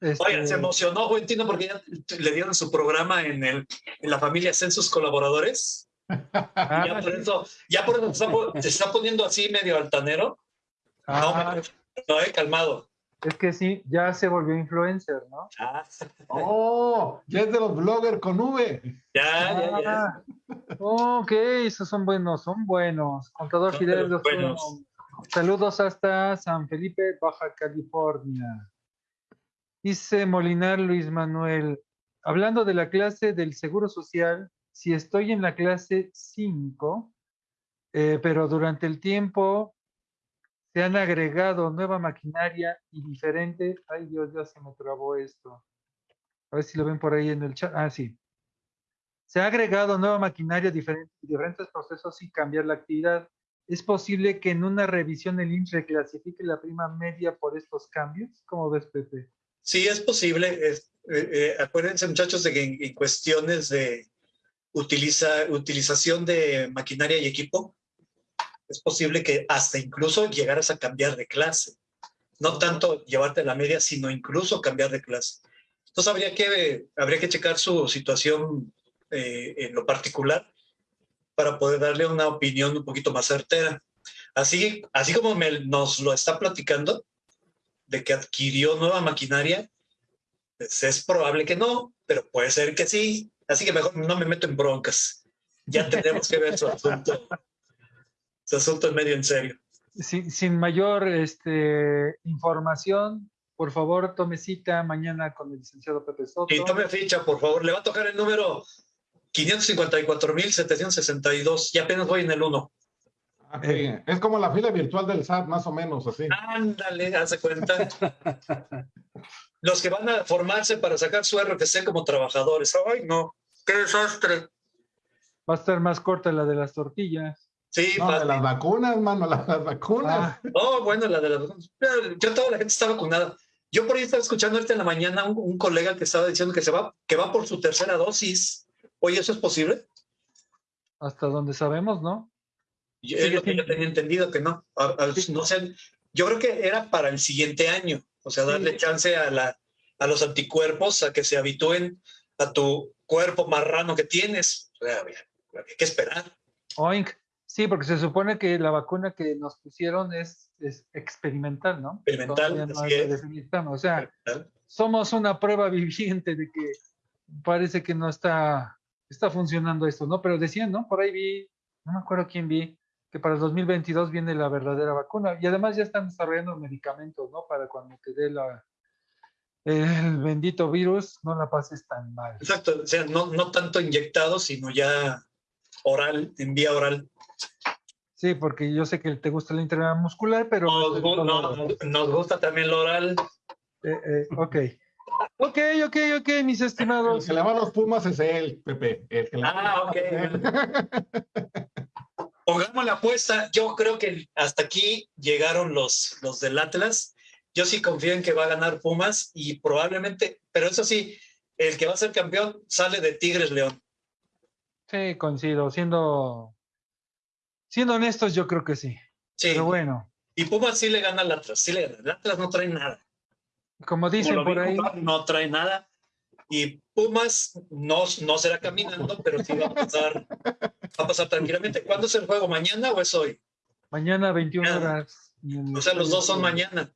este, Oigan, se emocionó Juventino porque ya le dieron su programa en, el, en la familia Census Colaboradores. ya por eso, ya por eso se está, se está poniendo así medio altanero. Ah, no, no, eh, calmado. es que sí, ya se volvió influencer, ¿no? Ah, Oh, ya es de los bloggers con V. ya, ya, ya. Ah, ok, esos son buenos, son buenos. Contador Son Fidel, los buenos. saludos hasta San Felipe, Baja California. Dice Molinar Luis Manuel, hablando de la clase del Seguro Social, si estoy en la clase 5, eh, pero durante el tiempo se han agregado nueva maquinaria y diferente. Ay, Dios, ya se me trabó esto. A ver si lo ven por ahí en el chat. Ah, sí. Se ha agregado nueva maquinaria, diferente, diferentes procesos y cambiar la actividad. ¿Es posible que en una revisión el INSS reclasifique la prima media por estos cambios? ¿Cómo ves, Pepe? Sí, es posible. Es- eh, eh, acuérdense, muchachos, de que en, en cuestiones de utiliza, utilización de maquinaria y equipo, es posible que hasta incluso llegaras a cambiar de clase. No tanto llevarte la media, sino incluso cambiar de clase. Entonces habría que, habría que checar su situación eh, en lo particular para poder darle una opinión un poquito más certera. Así, así como me- nos lo está platicando, de que adquirió nueva maquinaria, pues es probable que no, pero puede ser que sí. Así que mejor no me meto en broncas. Ya tendremos que ver su asunto, su asunto en medio en serio. Sin, sin mayor este, información, por favor, tome cita mañana con el licenciado Pepe Soto. Y tome ficha, por favor. Le va a tocar el número 554.762. Y apenas voy en el 1. Ah, sí. Es como la fila virtual del SAT, más o menos así. Ándale, hace cuenta. Los que van a formarse para sacar su RFC como trabajadores. Ay, no, qué desastre. Va a estar más corta la de las tortillas. Sí, No, de fácil. las vacunas, mano, las, las vacunas. Ah, Oh, bueno, la de la... Yo toda la gente está vacunada. Yo por ahí estaba escuchando ahorita en la mañana un, un colega que estaba diciendo que se va, que va por su tercera dosis. Oye, ¿eso es posible? hasta donde sabemos, ¿no? Yo, Sí, es lo sí. que yo tenía entendido que no. A- a- no sé, yo creo que era para el siguiente año. O sea, darle Sí. chance a, la, a los anticuerpos a que se habitúen a tu cuerpo marrano que tienes. O sea, había- había que esperar. Oink. Sí, porque se supone que la vacuna que nos pusieron es, es experimental, ¿no? Experimental, así es. O sea, somos una prueba viviente de que parece que no está, está funcionando esto, ¿no? Pero decían, ¿no? Por ahí vi, no me acuerdo quién vi, que para el 2022 viene la verdadera vacuna. Y además ya están desarrollando medicamentos, ¿no? Para cuando te dé la, el bendito virus, no la pases tan mal. Exacto. O sea, no, no tanto inyectado, sino ya oral, en vía oral. Sí, porque yo sé que te gusta la intramuscular, pero... Nos, gu- no, nos gusta también lo oral. Eh, eh, ok. Ok, ok, ok, mis El estimados. que le va a los Pumas es él, Pepe. El que le Ah, ok. Pongamos la apuesta. Yo creo que hasta aquí llegaron los, los del Atlas. Yo sí confío en que va a ganar Pumas y probablemente, pero eso sí, el que va a ser campeón sale de Tigres León. Sí, coincido. Siendo, siendo honestos, yo creo que sí. Sí. Pero bueno, Y Pumas sí le gana al Atlas. Sí le gana. El Atlas no trae nada. como Como dicen vi por ahí, no trae nada. Y Pumas no, no será caminando, pero sí va a pasar, va a pasar tranquilamente. ¿Cuándo es el juego? ¿Mañana o es hoy? Mañana 21 horas. O sea, los dos son mañana.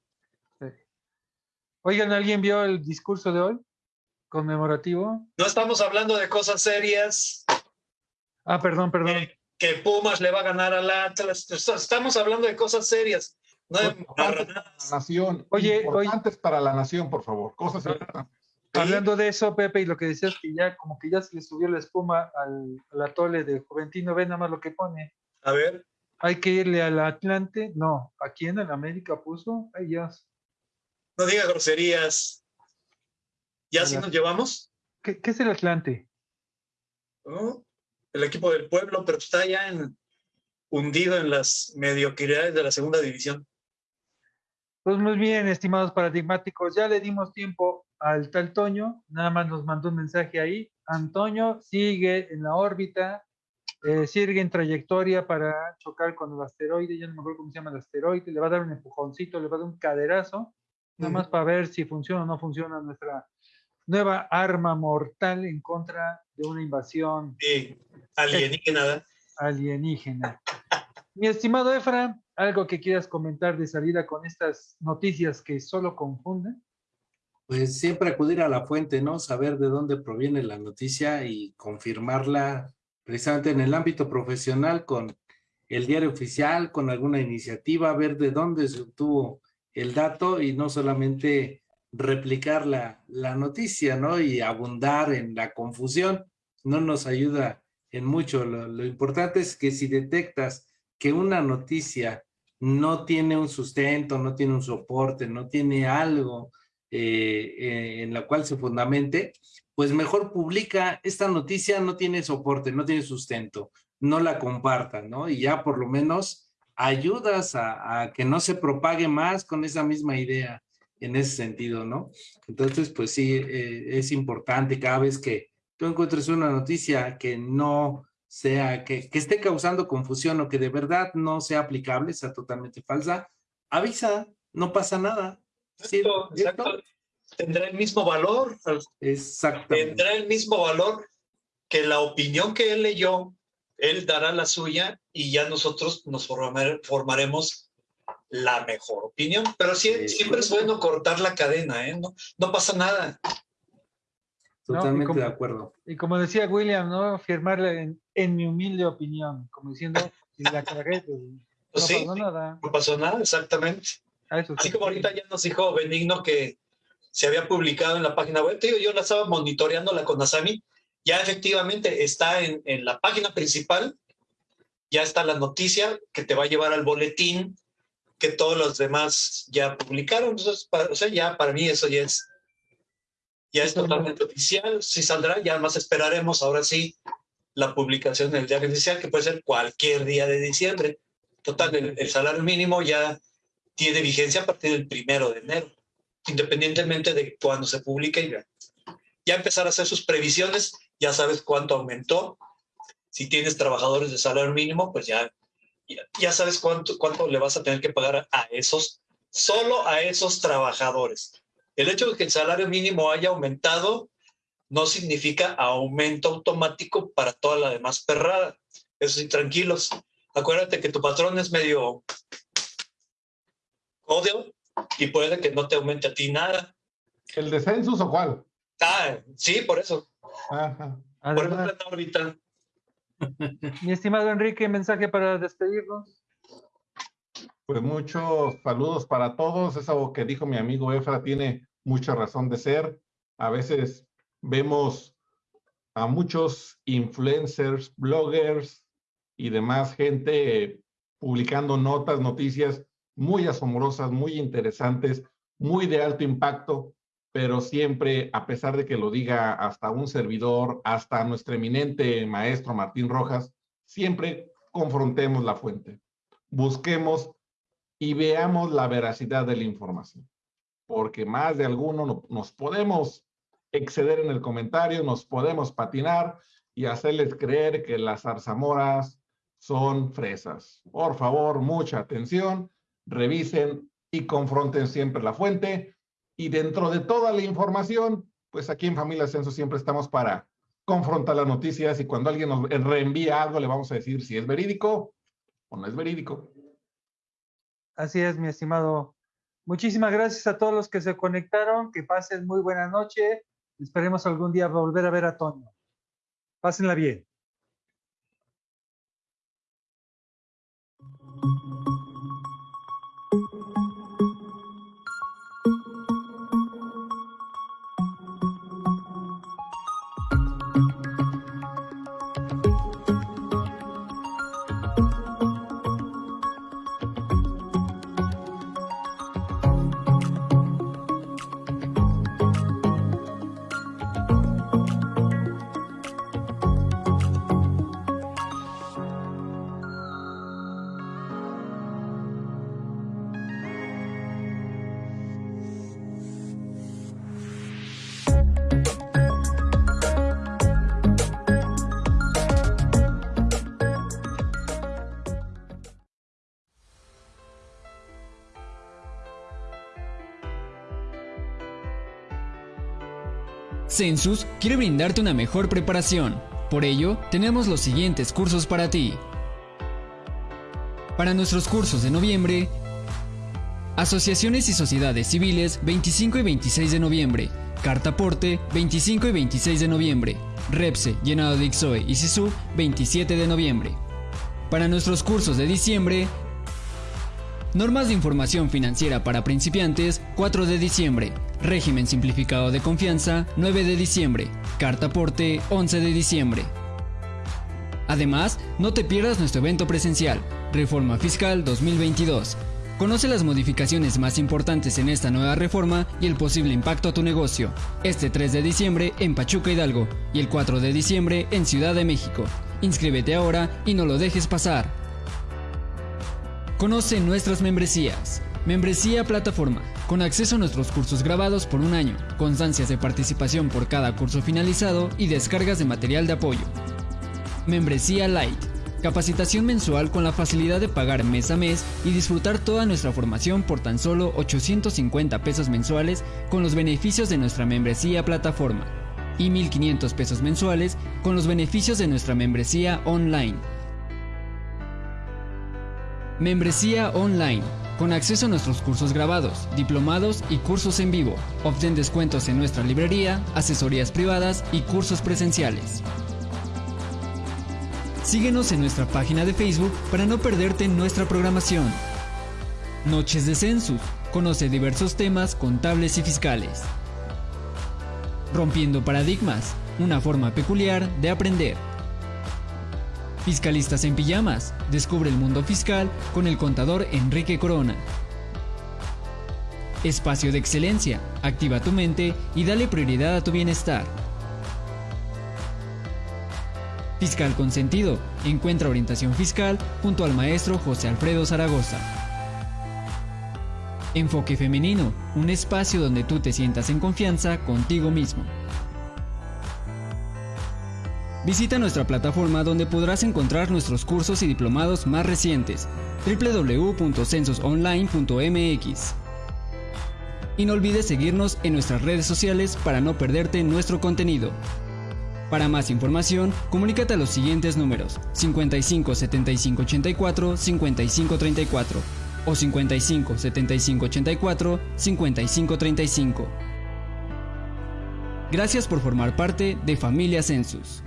Oigan, ¿alguien vio el discurso de hoy? Conmemorativo. No estamos hablando de cosas serias. Ah, perdón, perdón. Que, Pumas le va a ganar al Atlas. Estamos hablando de cosas serias. No de para la nación. Oye, importantes para la nación, por favor. Cosas Hablando de eso, Pepe, y lo que decías que ya como que ya se le subió la espuma al, al atole de Juventino, ve nada más lo que pone. A ver. Hay que irle al Atlante. No, aquí en el América puso. Ay, Dios. No diga groserías. ¿Ya si nos llevamos? ¿Qué, es el Atlante? El equipo del pueblo, pero está ya en, hundido en las mediocridades de la segunda división. Pues muy bien, estimados paradigmáticos, ya le dimos tiempo al tal Toño, nada más nos mandó un mensaje ahí. Antonio sigue en la órbita, eh, sigue en trayectoria para chocar con el asteroide, ya no me acuerdo cómo se llama el asteroide, le va a dar un empujoncito, le va a dar un caderazo, nada más para ver si funciona o no funciona nuestra nueva arma mortal en contra de una invasión alienígena. Alienígena. Mi estimado Efra, ¿algo que quieras comentar de salida con estas noticias que solo confunden? Pues siempre acudir a la fuente, ¿no? Saber de dónde proviene la noticia y confirmarla precisamente en el ámbito profesional con el diario oficial, con alguna iniciativa, ver de dónde se obtuvo el dato y no solamente replicar la, la noticia, ¿no? Y abundar en la confusión, no nos ayuda en mucho. Lo, importante es que si detectas que una noticia no tiene un sustento, no tiene un soporte, no tiene algo eh, eh, en la cual se fundamente, pues mejor publica esta noticia, no tiene soporte, no tiene sustento, no la compartan, ¿no? Y ya por lo menos ayudas a, que no se propague más con esa misma idea en ese sentido, ¿no? Entonces, pues sí, eh, es importante cada vez que tú encuentres una noticia que no sea, que, que esté causando confusión o que de verdad no sea aplicable, sea totalmente falsa, avisa, no pasa nada. Sí, exacto. Tendrá el mismo valor. Exacto. Tendrá el mismo valor que la opinión que él leyó él dará la suya y ya nosotros nos formaremos la mejor opinión. Pero siempre es bueno cortar la cadena, ¿eh? No, no pasa nada. Totalmente de acuerdo. Y como decía William, ¿no? Firmarle en, mi humilde opinión, como diciendo, si la cagué, pues, no pasó nada. No pasó nada, exactamente. Así como ahorita ya nos dijo Benigno que se había publicado en la página web. yo la estaba monitoreando la Conasami ya efectivamente está en, en, la página principal, ya está la noticia que te va a llevar al boletín que todos los demás ya publicaron. Entonces, o sea, ya para mí eso ya es, ya es totalmente oficial. Si saldrá, ya más esperaremos ahora sí la publicación del diario oficial, que puede ser cualquier día de diciembre. Total, el, el salario mínimo ya tiene vigencia a partir del primero de enero, independientemente de cuándo se publique. Ya, ya empezar a hacer sus previsiones ya sabes cuánto aumentó. Si tienes trabajadores de salario mínimo, pues ya, ya sabes cuánto, cuánto le vas a tener que pagar a esos, solo a esos trabajadores. El hecho de que el salario mínimo haya aumentado no significa aumento automático para toda la demás perrada. Eso sí, tranquilos. Acuérdate que tu patrón es medio odio y puede que no te aumente a ti nada. ¿El descenso o cuál? Ah, sí, por eso. Por ahorita. Mi estimado Enrique, mensaje para despedirnos. Pues muchos saludos para todos. Eso que dijo mi amigo Efra tiene mucha razón de ser. A veces vemos a muchos influencers, bloggers y demás gente publicando notas, noticias muy asombrosas, muy interesantes, muy de alto impacto, pero siempre, a pesar de que lo diga hasta un servidor, hasta nuestro eminente maestro Martín Rojas, siempre confrontemos la fuente, busquemos y veamos la veracidad de la información, porque más de alguno nos podemos exceder en el comentario, nos podemos patinar y hacerles creer que las zarzamoras son fresas. Por favor, mucha atención, revisen y confronten siempre la fuente y dentro de toda la información, pues aquí en Familia Censo siempre estamos para confrontar las noticias y cuando alguien nos reenvía algo le vamos a decir si es verídico o no es verídico. Así es, mi estimado. Muchísimas gracias a todos los que se conectaron. Que pasen muy buena noche. Esperemos algún día volver a ver a Toño. Pásenla bien. Census quiere brindarte una mejor preparación. Por ello, tenemos los siguientes cursos para ti. Para nuestros cursos de noviembre, Asociaciones y Sociedades Civiles 25 y 26 de noviembre, Cartaporte 25 y 26 de noviembre, Repse, Llenado de Ixoe y Sisu 27 de noviembre. Para nuestros cursos de diciembre, Normas de Información Financiera para Principiantes 4 de diciembre, Régimen Simplificado de Confianza 9 de diciembre, Carta Aporte 11 de diciembre. Además, no te pierdas nuestro evento presencial, Reforma Fiscal 2022. Conoce las modificaciones más importantes en esta nueva reforma y el posible impacto a tu negocio. Este 3 de diciembre en Pachuca Hidalgo y el 4 de diciembre en Ciudad de México. Inscríbete ahora y no lo dejes pasar. Conoce nuestras membresías. Membresía Plataforma, con acceso a nuestros cursos grabados por un año, constancias de participación por cada curso finalizado y descargas de material de apoyo. Membresía Light, capacitación mensual con la facilidad de pagar mes a mes y disfrutar toda nuestra formación por tan solo 850 pesos mensuales con los beneficios de nuestra membresía Plataforma y 1.500 pesos mensuales con los beneficios de nuestra membresía online. Membresía online, con acceso a nuestros cursos grabados, diplomados y cursos en vivo. Obtén descuentos en nuestra librería, asesorías privadas y cursos presenciales. Síguenos en nuestra página de Facebook para no perderte nuestra programación. Noches de Census. Conoce diversos temas contables y fiscales. Rompiendo paradigmas. Una forma peculiar de aprender. Fiscalistas en pijamas. Descubre el mundo fiscal con el contador Enrique Corona. Espacio de excelencia. Activa tu mente y dale prioridad a tu bienestar. Fiscal con sentido. Encuentra orientación fiscal junto al maestro José Alfredo Zaragoza. Enfoque femenino. Un espacio donde tú te sientas en confianza contigo mismo. Visita nuestra plataforma donde podrás encontrar nuestros cursos y diplomados más recientes www.censosonline.mx. Y no olvides seguirnos en nuestras redes sociales para no perderte nuestro contenido. Para más información, comunícate a los siguientes números 55 75 84 55 34 o 55 75 84 55 35. Gracias por formar parte de Familia Census.